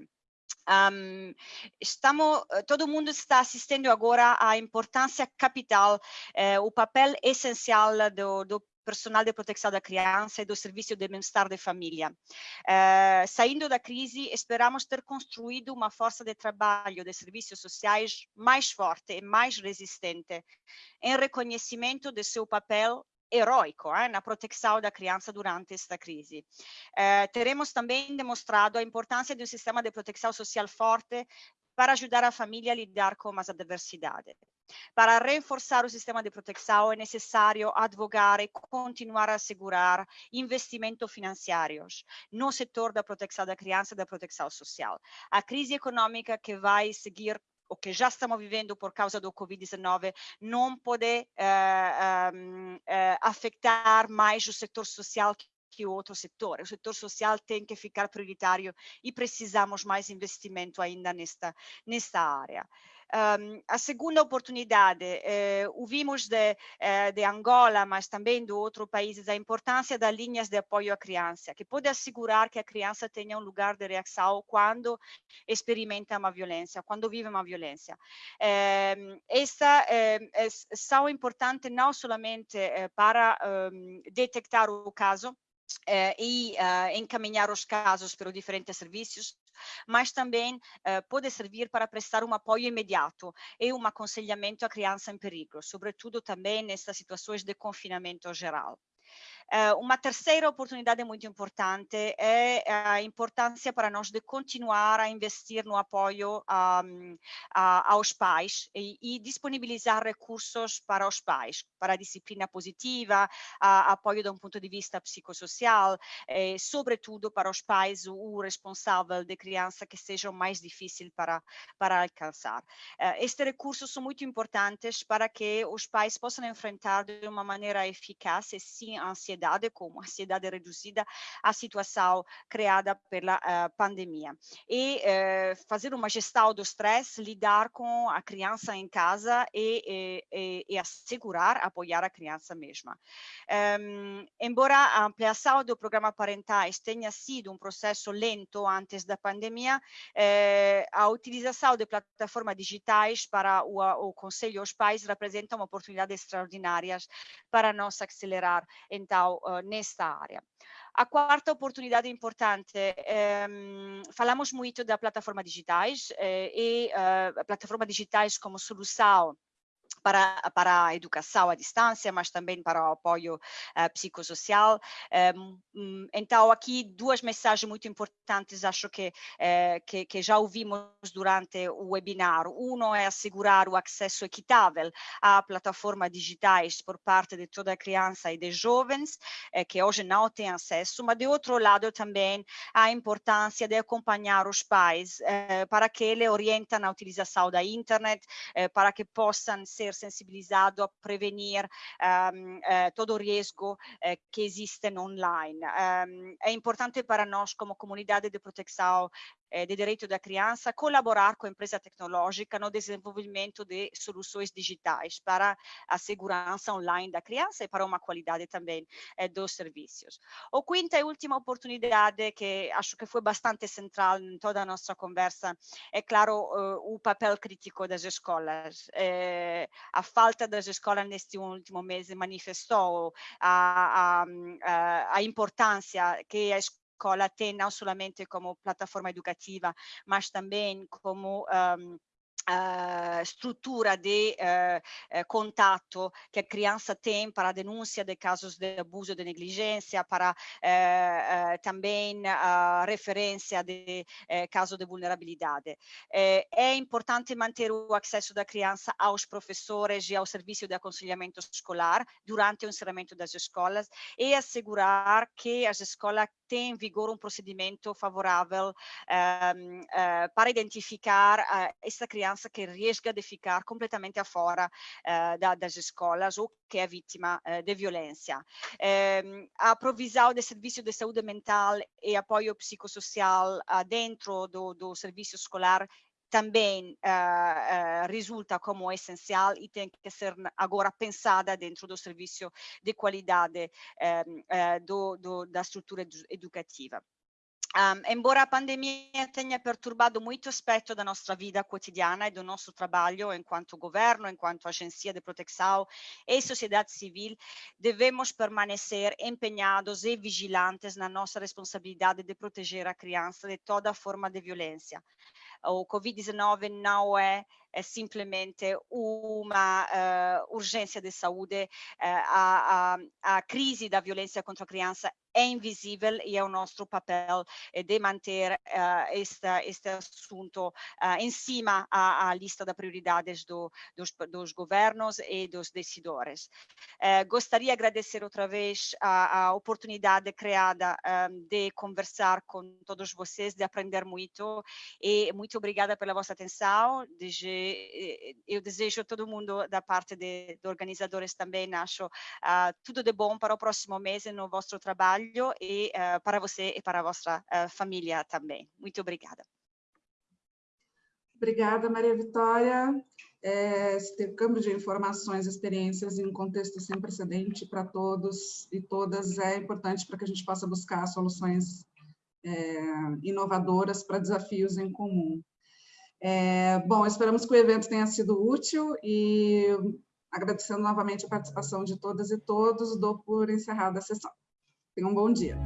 Um, estamos, todo mundo está assistindo agora à importância capital, eh, o papel essencial do, do personal de proteção da criança e do serviço de bem-estar da família. Uh, saindo da crise, esperamos ter construído uma força de trabalho de serviços sociais mais forte e mais resistente, em reconhecimento de seu papel heróico eh, na proteção da criança durante esta crise. Eh, teremos também demonstrado a importância de um sistema de proteção social forte para ajudar a família a lidar com as adversidades. Para reforçar o sistema de proteção é necessário advogar e continuar a assegurar investimentos financeiros no setor da proteção da criança e da proteção social. A crise econômica que vai seguir o que já estamos vivendo por causa do Covid-19 não pode uh, um, uh, afetar mais o setor social que outro setor. O setor social tem que ficar prioritário e precisamos mais investimento ainda nesta, nesta área. Um, a segunda oportunidade, eh, ouvimos de, eh, de, Angola, mas também de outros países, a importância das linhas de apoio à criança, que pode assegurar que a criança tenha um lugar de reação quando experimenta uma violência, quando vive uma violência. Eh, essa são importantes não somente eh, para um, detectar o caso, eh, e uh, encaminhar os casos para os diferentes serviços, mas também uh, pode servir para prestar um apoio imediato e um aconselhamento à criança em perigo, sobretudo também nessas situações de confinamento geral. Uh, uma terceira oportunidade muito importante é a importância para nós de continuar a investir no apoio um, aos pais e, e, disponibilizar recursos para os pais, para a disciplina positiva, a, apoio de um ponto de vista psicossocial, e, sobretudo para os pais, o, responsável de criança que seja mais difícil para, para alcançar. Uh, estes recursos são muito importantes para que os pais possam enfrentar de uma maneira eficaz e sem ansiedade ansiedade, como ansiedade reduzida, a situação criada pela uh, pandemia. E uh, fazer uma gestão do stress, lidar com a criança em casa e, e, e assegurar, apoiar a criança mesma. Um, embora a ampliação do programa parentais tenha sido um processo lento antes da pandemia, eh, a utilização de plataformas digitais para o, o Conselho aos Pais representa uma oportunidade extraordinária para nós acelerar, então, uh, nesta área. A quarta oportunidade importante, ehm, falamos muito da plataforma digitais eh, e uh, plataforma digitais como solução para, para a educação à distância, mas também para o apoio uh, psicossocial. Um, então, aqui duas mensagens muito importantes, acho que, uh, que, que, já ouvimos durante o webinar. Um é assegurar o acesso equitável a plataformas digitais por parte de toda a criança e de jovens, uh, que hoje não têm acesso, mas de outro lado também a importância de acompanhar os pais para que eles orientem na utilização da internet, para que possam ser ser sensibilizado prevenir um, uh, todo o risco uh, que existe online. Um, é importante para nós, como comunidade de proteção eh, de direito da criança, colaborar com a empresa tecnológica no desenvolvimento de soluções digitais para a segurança online da criança e para uma qualidade também eh, dos serviços. O quinta e última oportunidade, que acho que foi bastante central em toda a nossa conversa, é claro o papel crítico das escolas. Eh, a falta das escolas neste último mês manifestou a, a, a, a importância que a escola escola tem não somente como plataforma educativa, mas também como um, Uh, struttura de uh, uh, contatto che a criança tem para a denúncia de casos de abuso de negligência, para também a referência de caso de vulnerabilidade. é importante manter o acesso da criança aos professores e ao serviço de aconselhamento escolar durante o encerramento das escolas e assegurar que as escolas têm em vigor um procedimento favorável ehm, para identificar essa criança criança que risca de ficar completamente fora uh, da, das escolas ou que é vítima de violência. Uh, a provisão de serviço de saúde mental e apoio psicossocial dentro do, do serviço escolar também uh, uh, resulta como essencial e tem que ser agora pensada dentro do serviço de qualidade uh, do, do, da estrutura educativa. Um, embora a pandemia tenha perturbado muito aspecto da nossa vida quotidiana e do nosso trabalho enquanto governo, enquanto agência de proteção e sociedade civil, devemos permanecer empenhados e vigilantes na nossa responsabilidade de proteger a criança de toda forma de violência. O Covid-19 não é é simplesmente uma uh, urgência de saúde, uh, a, a, a crise da violência contra a criança é invisível e é o nosso papel eh, de manter uh, este, assunto uh, em cima à, lista de prioridades do, dos, dos, governos e dos decisores. Gostaria de agradecer outra vez a, a oportunidade criada um, de conversar com todos vocês, de aprender muito e muito obrigada pela vossa atenção. Eu desejo a todo mundo da parte de, de organizadores também, acho tudo de bom para o próximo mês no vosso trabalho e uh, para você e para a vossa uh, família também. Muito obrigada. Obrigada, Maria Vitória. É, esse intercâmbio de informações, experiências em um contexto sem precedente para todos e todas é importante para que a gente possa buscar soluções é, inovadoras para desafios em comum. É, bom, esperamos que o evento tenha sido útil e agradecendo novamente a participação de todas e todos, dou por encerrada a sessão. Tenha um bom dia.